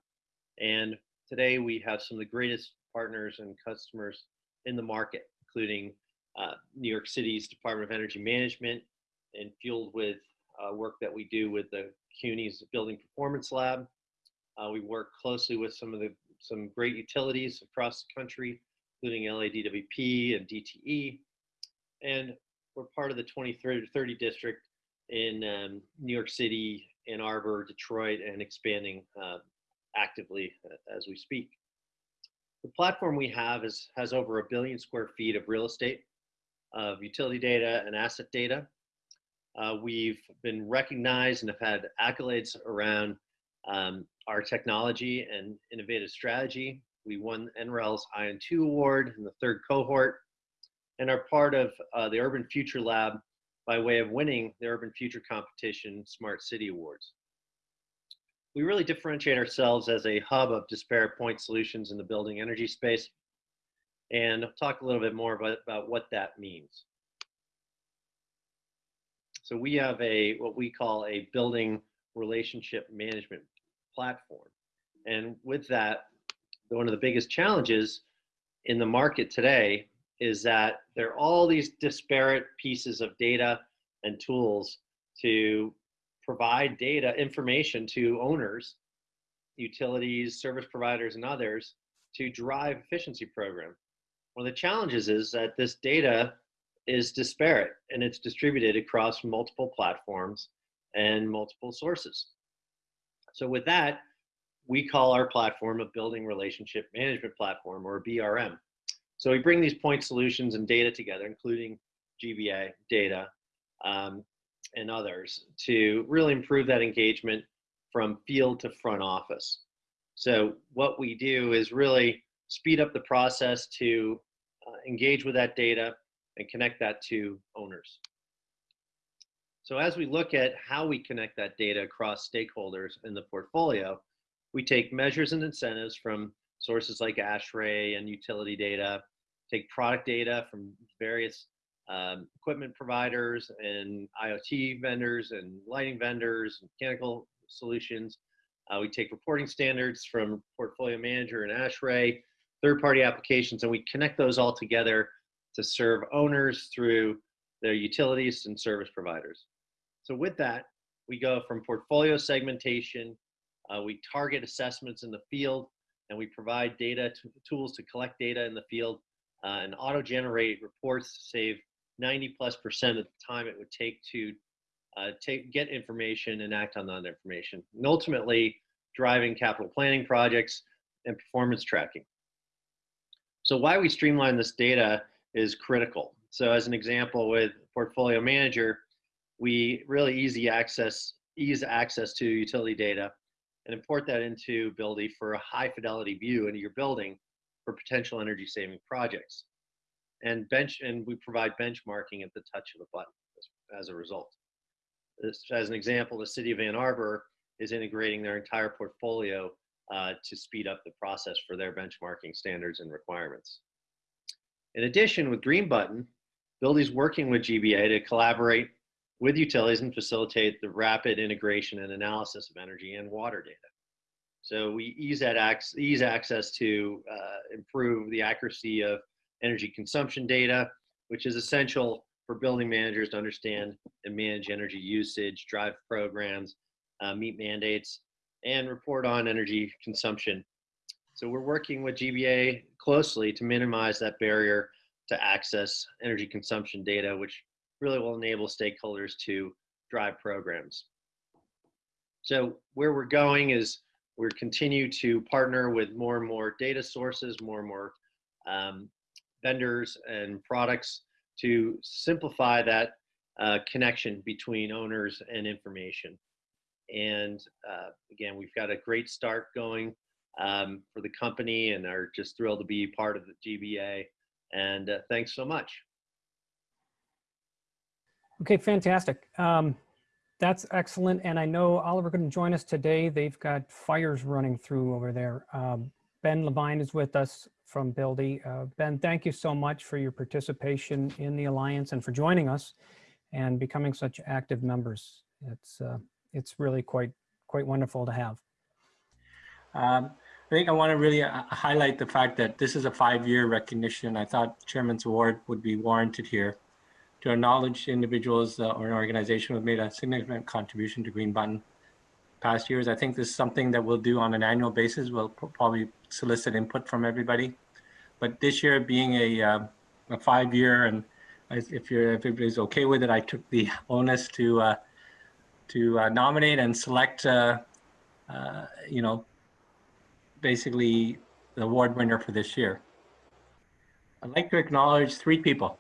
And today we have some of the greatest partners and customers in the market, including uh, New York City's Department of Energy Management and fueled with uh, work that we do with the CUNY's Building Performance Lab. Uh, we work closely with some of the some great utilities across the country, including LADWP and DTE. And we're part of the 2030 district in um, New York City, Ann Arbor, Detroit, and expanding uh, actively uh, as we speak. The platform we have is, has over a billion square feet of real estate, of utility data and asset data. Uh, we've been recognized and have had accolades around um, our technology and innovative strategy. We won NREL's ION 2 award in the third cohort and are part of uh, the Urban Future Lab by way of winning the Urban Future Competition Smart City Awards. We really differentiate ourselves as a hub of disparate point solutions in the building energy space. And I'll talk a little bit more about, about what that means. So we have a what we call a building relationship management platform. And with that, one of the biggest challenges in the market today is that there are all these disparate pieces of data and tools to provide data information to owners, utilities, service providers, and others to drive efficiency program. One of the challenges is that this data is disparate and it's distributed across multiple platforms and multiple sources. So with that, we call our platform a building relationship management platform or BRM. So we bring these point solutions and data together, including GBA data um, and others to really improve that engagement from field to front office. So what we do is really speed up the process to uh, engage with that data and connect that to owners. So as we look at how we connect that data across stakeholders in the portfolio, we take measures and incentives from sources like ASHRAE and utility data, take product data from various um, equipment providers and IoT vendors and lighting vendors, and mechanical solutions. Uh, we take reporting standards from Portfolio Manager and ASHRAE, third-party applications, and we connect those all together to serve owners through their utilities and service providers. So with that, we go from portfolio segmentation, uh, we target assessments in the field, and we provide data tools to collect data in the field uh, and auto-generate reports to save 90 plus percent of the time it would take to uh, take, get information and act on that information. And ultimately, driving capital planning projects and performance tracking. So why we streamline this data is critical. So as an example with Portfolio Manager, we really easy access, ease access to utility data and import that into Buildee for a high fidelity view into your building for potential energy saving projects. And bench and we provide benchmarking at the touch of a button as, as a result. This, as an example, the city of Ann Arbor is integrating their entire portfolio uh, to speed up the process for their benchmarking standards and requirements. In addition, with Green Button, Buildee's working with GBA to collaborate with utilities and facilitate the rapid integration and analysis of energy and water data. So we ease that ac ease access to uh, improve the accuracy of energy consumption data, which is essential for building managers to understand and manage energy usage, drive programs, uh, meet mandates, and report on energy consumption. So we're working with GBA closely to minimize that barrier to access energy consumption data, which really will enable stakeholders to drive programs. So where we're going is we continue to partner with more and more data sources, more and more um, vendors and products to simplify that uh, connection between owners and information. And uh, again, we've got a great start going um, for the company and are just thrilled to be part of the GBA. And uh, thanks so much. Okay, fantastic. Um, that's excellent. And I know Oliver to join us today. They've got fires running through over there. Um, ben Levine is with us from Buildee. Uh, ben, thank you so much for your participation in the Alliance and for joining us and becoming such active members. It's, uh, it's really quite, quite wonderful to have. Um, I think I want to really uh, highlight the fact that this is a five-year recognition. I thought Chairman's Award would be warranted here to acknowledge individuals uh, or an organization who have made a significant contribution to Green Button past years. I think this is something that we'll do on an annual basis. We'll probably solicit input from everybody. But this year being a, uh, a five year and if you're if everybody's okay with it, I took the onus to uh, to uh, nominate and select uh, uh, you know basically the award winner for this year. I'd like to acknowledge three people.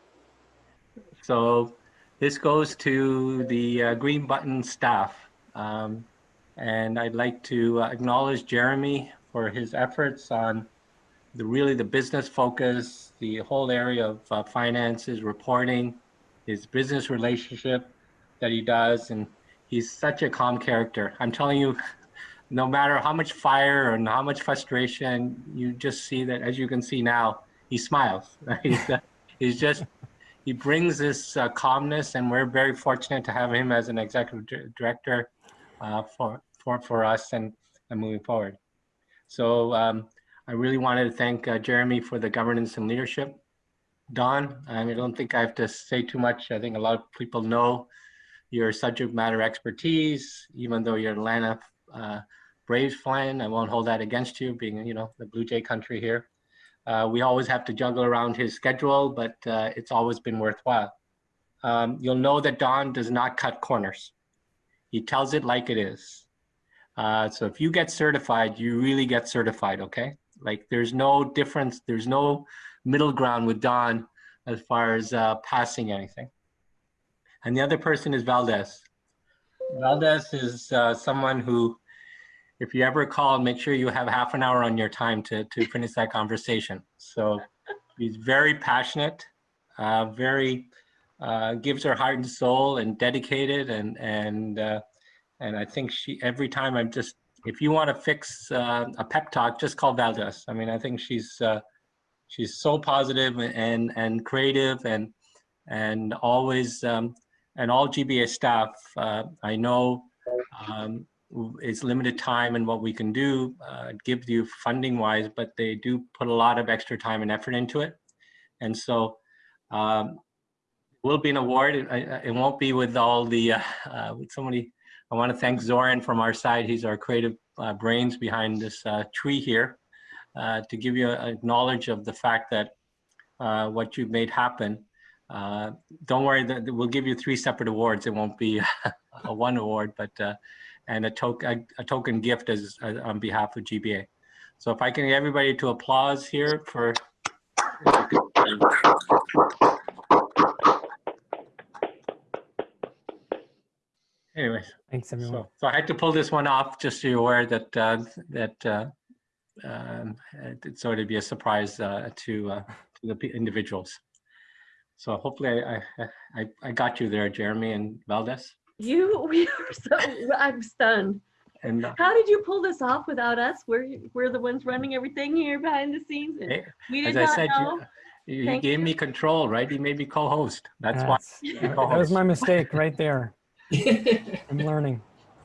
So this goes to the uh, Green Button staff. Um, and I'd like to acknowledge Jeremy for his efforts on the really the business focus, the whole area of uh, finances, reporting, his business relationship that he does. And he's such a calm character. I'm telling you, no matter how much fire and how much frustration, you just see that, as you can see now, he smiles. Right? uh, he's just, he brings this uh, calmness and we're very fortunate to have him as an executive director uh, for, for, for us and, and moving forward. So um, I really wanted to thank uh, Jeremy for the governance and leadership. Don, I don't think I have to say too much. I think a lot of people know your subject matter expertise, even though you're Atlanta uh, Braves fan. I won't hold that against you, being you know the Blue Jay country here. Uh, we always have to juggle around his schedule, but uh, it's always been worthwhile. Um, you'll know that Don does not cut corners. He tells it like it is. Uh, so if you get certified, you really get certified, okay? Like there's no difference, there's no middle ground with Don as far as uh, passing anything. And the other person is Valdez. Valdez is uh, someone who, if you ever call, make sure you have half an hour on your time to, to finish that conversation. So he's very passionate, uh, very, uh, gives her heart and soul and dedicated and, and, uh, and I think she, every time I'm just, if you want to fix uh, a pep talk, just call Valdez. I mean, I think she's, uh, she's so positive and, and creative and, and always, um, and all GBA staff, uh, I know um, it's limited time and what we can do, uh, give you funding wise, but they do put a lot of extra time and effort into it. And so um, will be an award. It, it, won't be with all the, uh, uh, with somebody, I want to thank Zoran from our side. He's our creative uh, brains behind this uh, tree here uh, to give you a, a, knowledge of the fact that uh, what you've made happen. Don't worry, that we'll give you three separate awards. It won't be a one award, but and a, token a, a, token gift as, on behalf of GBA. So if I can get everybody to applause here for. Anyways, thanks everyone. So, so, I had to pull this one off just so you're aware that uh, that uh, um, it's sort of be a surprise uh, to uh, to the individuals. So hopefully I, I I got you there, Jeremy and Valdez. You we are so I'm stunned. And uh, how did you pull this off without us? We're we're the ones running everything here behind the scenes. And we did as not I said, know. you, you gave you. me control, right? You made me co-host. That's why. That was my mistake right there. I'm learning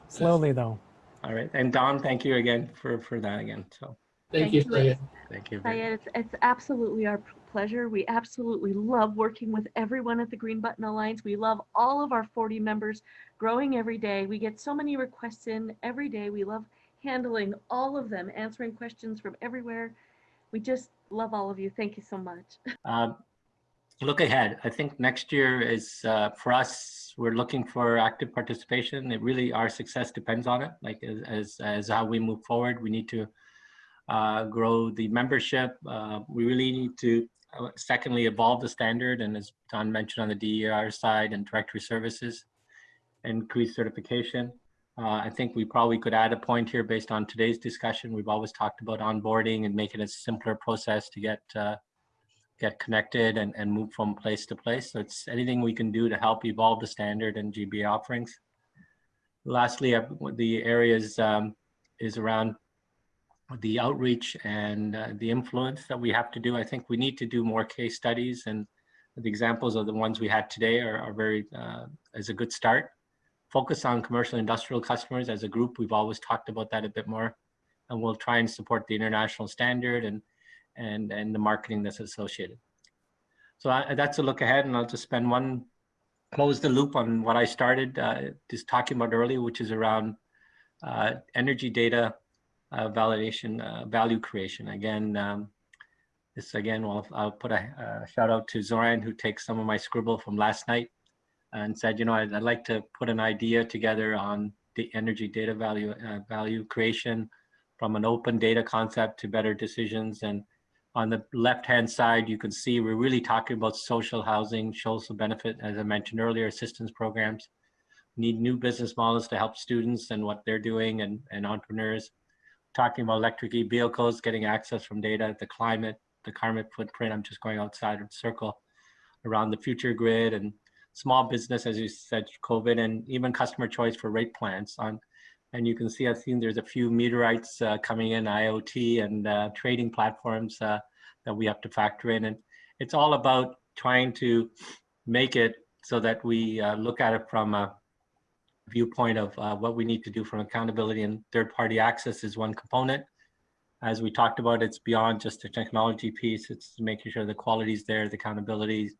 slowly though. All right, and Don, thank you again for for that again. So thank, thank you, Sayed. Thank you. Sayed, it's, it's absolutely our pleasure. We absolutely love working with everyone at the Green Button Alliance. We love all of our 40 members growing every day. We get so many requests in every day. We love handling all of them, answering questions from everywhere. We just love all of you. Thank you so much. Um, look ahead. I think next year is uh, for us. We're looking for active participation. It really our success depends on it. Like as as, as how we move forward, we need to uh, grow the membership. Uh, we really need to uh, secondly evolve the standard, and as Don mentioned on the DER side and directory services, increase certification. Uh, I think we probably could add a point here based on today's discussion. We've always talked about onboarding and making it a simpler process to get uh, get connected and, and move from place to place. So it's anything we can do to help evolve the standard and GBA offerings. Lastly, the areas um, is around the outreach and uh, the influence that we have to do. I think we need to do more case studies and the examples of the ones we had today are, are very, uh, as a good start. Focus on commercial industrial customers as a group. We've always talked about that a bit more and we'll try and support the international standard and and, and the marketing that's associated. So I, that's a look ahead and I'll just spend one, close the loop on what I started uh, just talking about earlier, which is around uh, energy data uh, validation, uh, value creation. Again, um, this again, well, I'll put a, shout out to Zoran who takes some of my scribble from last night and said, you know, I'd, I'd like to put an idea together on the energy data value, uh, value creation from an open data concept to better decisions and on the left-hand side, you can see we're really talking about social housing, social benefit, as I mentioned earlier, assistance programs. Need new business models to help students and what they're doing and, and entrepreneurs. Talking about electric vehicles, getting access from data, the climate, the carbon footprint. I'm just going outside of circle around the future grid and small business, as you said, COVID, and even customer choice for rate plans on and you can see, I've seen there's a few meteorites uh, coming in, IoT and uh, trading platforms uh, that we have to factor in. And it's all about trying to make it so that we uh, look at it from a viewpoint of uh, what we need to do from accountability and third party access is one component. As we talked about, it's beyond just the technology piece. It's making sure the quality is there, the accountability,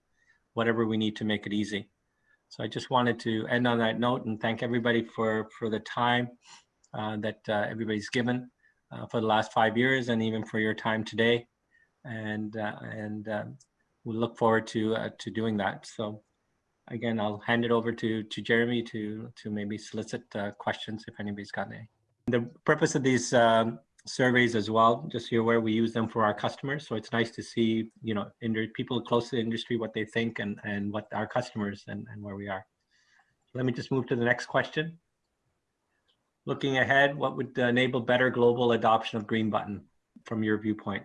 whatever we need to make it easy. So I just wanted to end on that note and thank everybody for, for the time uh, that uh, everybody's given uh, for the last five years and even for your time today. And, uh, and uh, we look forward to, uh, to doing that. So again, I'll hand it over to, to Jeremy to, to maybe solicit uh, questions if anybody's got any. The purpose of these um, surveys as well, just so you're aware, we use them for our customers. So it's nice to see, you know, people close to the industry, what they think and, and what our customers and, and where we are. Let me just move to the next question. Looking ahead, what would enable better global adoption of Green Button from your viewpoint?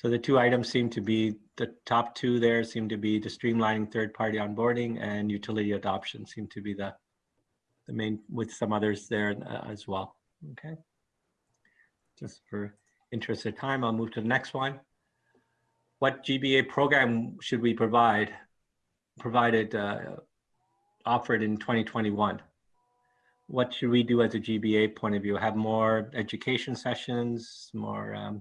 So the two items seem to be, the top two there seem to be the streamlining third-party onboarding and utility adoption seem to be the, the main, with some others there uh, as well. Okay. Just for interest of time, I'll move to the next one. What GBA program should we provide, provided, uh, offered in 2021? What should we do as a GBA point of view? Have more education sessions, more um,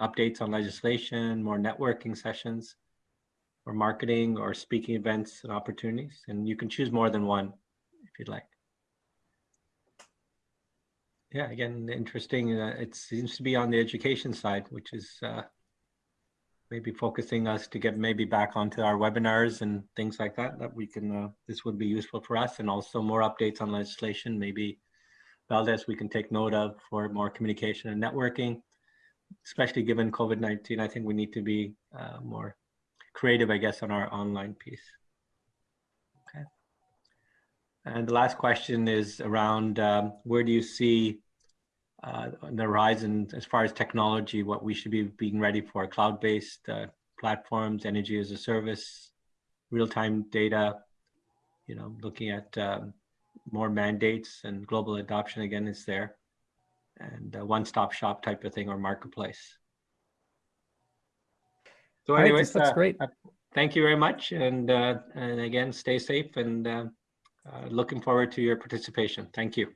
updates on legislation, more networking sessions, or marketing or speaking events and opportunities? And you can choose more than one if you'd like yeah, again, interesting. Uh, it seems to be on the education side, which is uh, maybe focusing us to get maybe back onto our webinars and things like that, that we can, uh, this would be useful for us and also more updates on legislation, maybe Valdez we can take note of for more communication and networking, especially given COVID-19. I think we need to be uh, more creative, I guess, on our online piece. Okay. And the last question is around um, where do you see uh, on the horizon as far as technology, what we should be being ready for, cloud-based uh, platforms, energy as a service, real-time data, you know, looking at um, more mandates and global adoption again is there, and one-stop shop type of thing or marketplace. So All right, anyways, that's uh, great. uh, thank you very much. And, uh, and again, stay safe and uh, uh, looking forward to your participation. Thank you.